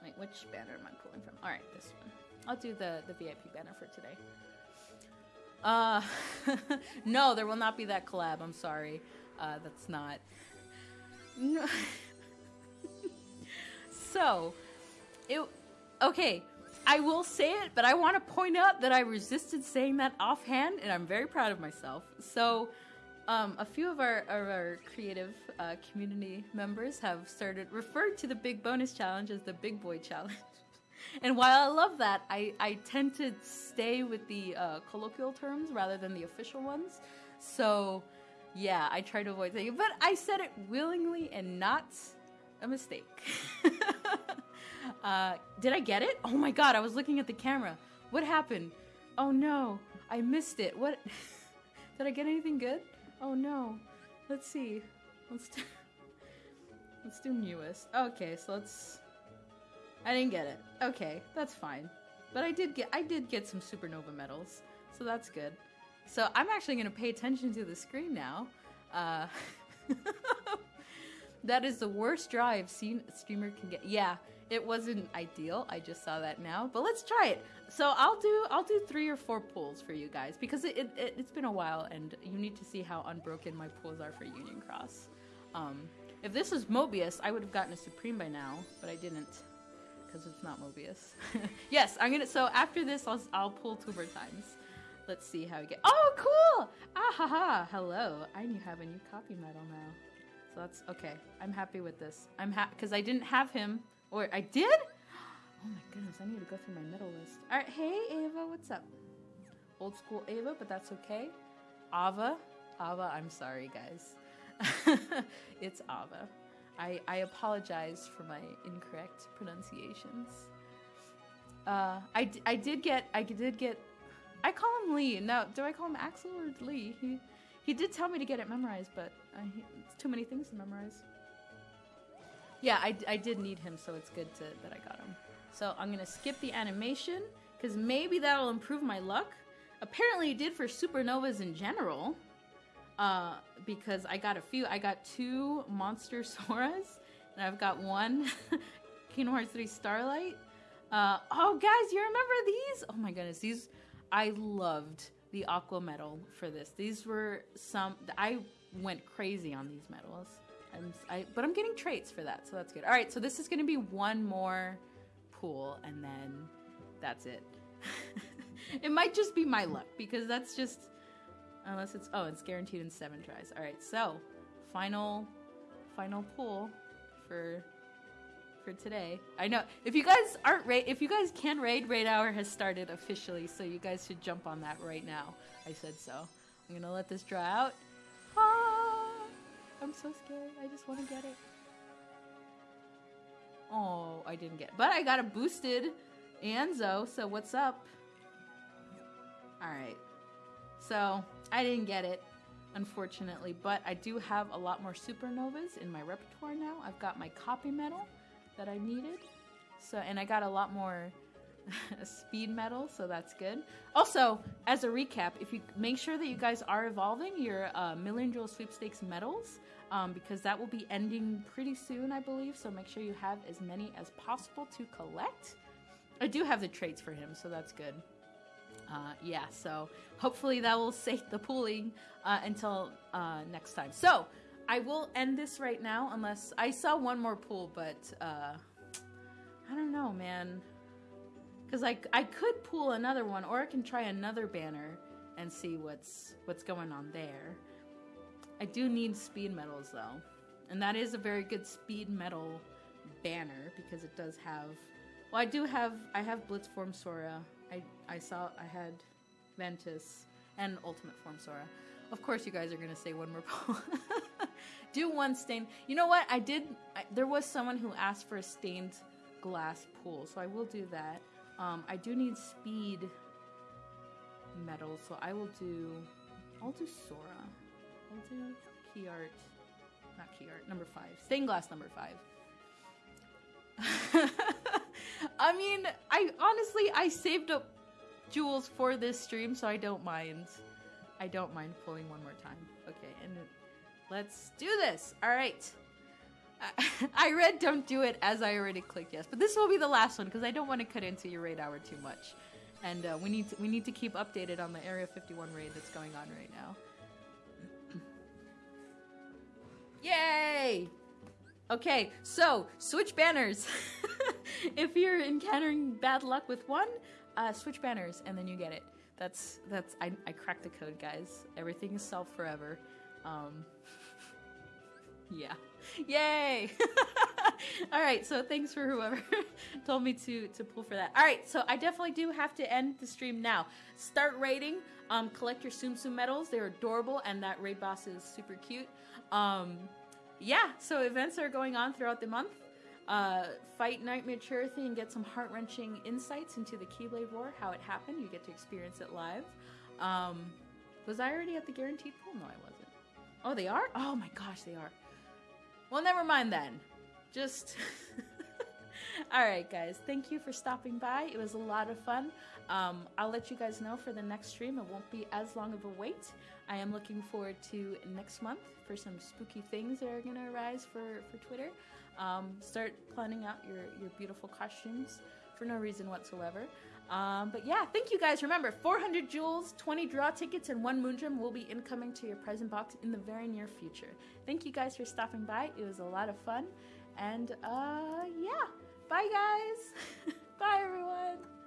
Speaker 1: Wait, which banner am I pulling from? All right, this one. I'll do the, the VIP banner for today. Uh, no, there will not be that collab. I'm sorry. Uh, that's not. No. so, it. Okay, I will say it, but I want to point out that I resisted saying that offhand, and I'm very proud of myself. So, um, a few of our, of our creative uh, community members have started referred to the big bonus challenge as the big boy challenge. And while I love that, I, I tend to stay with the uh, colloquial terms rather than the official ones. So, yeah, I try to avoid saying it, but I said it willingly and not a mistake. uh, did I get it? Oh my god, I was looking at the camera. What happened? Oh no, I missed it. What? did I get anything good? Oh no. Let's see. Let's do, let's do newest. Okay, so let's. I didn't get it. Okay, that's fine. But I did get I did get some supernova medals, so that's good. So I'm actually going to pay attention to the screen now. Uh, that is the worst draw I've seen a streamer can get. Yeah, it wasn't ideal. I just saw that now, but let's try it. So I'll do I'll do three or four pulls for you guys because it, it, it has been a while and you need to see how unbroken my pulls are for Union Cross. Um, if this was Mobius, I would have gotten a Supreme by now, but I didn't because it's not Mobius. yes, I'm gonna. So after this, I'll I'll pull two more times. Let's see how we get. Oh, cool! Ah ha ha! Hello, I you have a new copy medal now. So that's okay. I'm happy with this. I'm happy because I didn't have him, or I did. Oh my goodness, I need to go through my medal list. All right, hey Ava, what's up? Old school Ava, but that's okay. Ava, Ava, I'm sorry, guys. it's Ava. I, I apologize for my incorrect pronunciations. Uh, I, I did get I did get I call him Lee. Now, do I call him Axel or Lee? He he did tell me to get it memorized, but he, it's too many things to memorize. Yeah, I, I did need him, so it's good to, that I got him. So I'm gonna skip the animation because maybe that'll improve my luck. Apparently, it did for supernovas in general. Uh, because I got a few. I got two Monster Soras, and I've got one Kingdom Hearts 3 Starlight. Uh, oh, guys, you remember these? Oh my goodness, these I loved the aqua medal for this. These were some I went crazy on these medals. I'm, I, but I'm getting traits for that, so that's good. All right, so this is going to be one more pool, and then that's it. it might just be my luck because that's just unless it's oh, it's guaranteed in seven tries. All right, so final final pool for for today. I know if you guys aren't raid, if you guys can raid, raid hour has started officially, so you guys should jump on that right now. I said so. I'm gonna let this dry out. Ah! I'm so scared. I just want to get it. Oh, I didn't get it. But I got a boosted Anzo, so what's up? Alright. So, I didn't get it, unfortunately, but I do have a lot more supernovas in my repertoire now. I've got my copy medal that I needed. So, and I got a lot more speed medal, so that's good. Also, as a recap, if you make sure that you guys are evolving your uh, Million Jewel Sweepstakes medals, um, because that will be ending pretty soon, I believe. So make sure you have as many as possible to collect. I do have the traits for him, so that's good. Uh, yeah, so hopefully that will save the pooling uh, until uh, next time. So I will end this right now, unless I saw one more pool, but uh, I don't know, man. Because I, I could pull another one, or I can try another banner and see what's what's going on there. I do need speed medals though, and that is a very good speed medal banner because it does have. Well, I do have. I have Blitzform Sora. I I saw. I had Ventus and Ultimate Form Sora. Of course, you guys are gonna say one more pool. do one stain. You know what? I did. I, there was someone who asked for a stained glass pool, so I will do that. Um, I do need speed medals, so I will do. I'll do Sora. I'll do key art. Not key art. Number five. Stained glass number five. I mean, I honestly I saved up jewels for this stream, so I don't mind. I don't mind pulling one more time. Okay, and let's do this. All right. I read don't do it as I already clicked yes, but this will be the last one because I don't want to cut into your raid hour too much, and uh, we need to, we need to keep updated on the Area 51 raid that's going on right now. Yay! Okay, so switch banners. if you're encountering bad luck with one, uh, switch banners and then you get it. That's that's I, I cracked the code, guys. Everything is solved forever. Um, yeah. Yay! All right, so thanks for whoever told me to to pull for that. All right, so I definitely do have to end the stream now. Start raiding. Um, collect your Tsum Tsum medals. They're adorable, and that raid boss is super cute. Um, yeah, so events are going on throughout the month. Uh, fight Nightmare Chirithy and get some heart wrenching insights into the Keyblade War, how it happened. You get to experience it live. Um, was I already at the guaranteed pool? No, I wasn't. Oh, they are? Oh my gosh, they are. Well, never mind then. Just. Alright, guys. Thank you for stopping by. It was a lot of fun. Um, I'll let you guys know for the next stream. It won't be as long of a wait. I am looking forward to next month for some spooky things that are going to arise for, for Twitter. Um, start planning out your, your beautiful costumes for no reason whatsoever. Um, but yeah, thank you guys. Remember, 400 jewels, 20 draw tickets, and one Moondrum will be incoming to your present box in the very near future. Thank you guys for stopping by. It was a lot of fun. And uh, yeah, bye guys. bye everyone.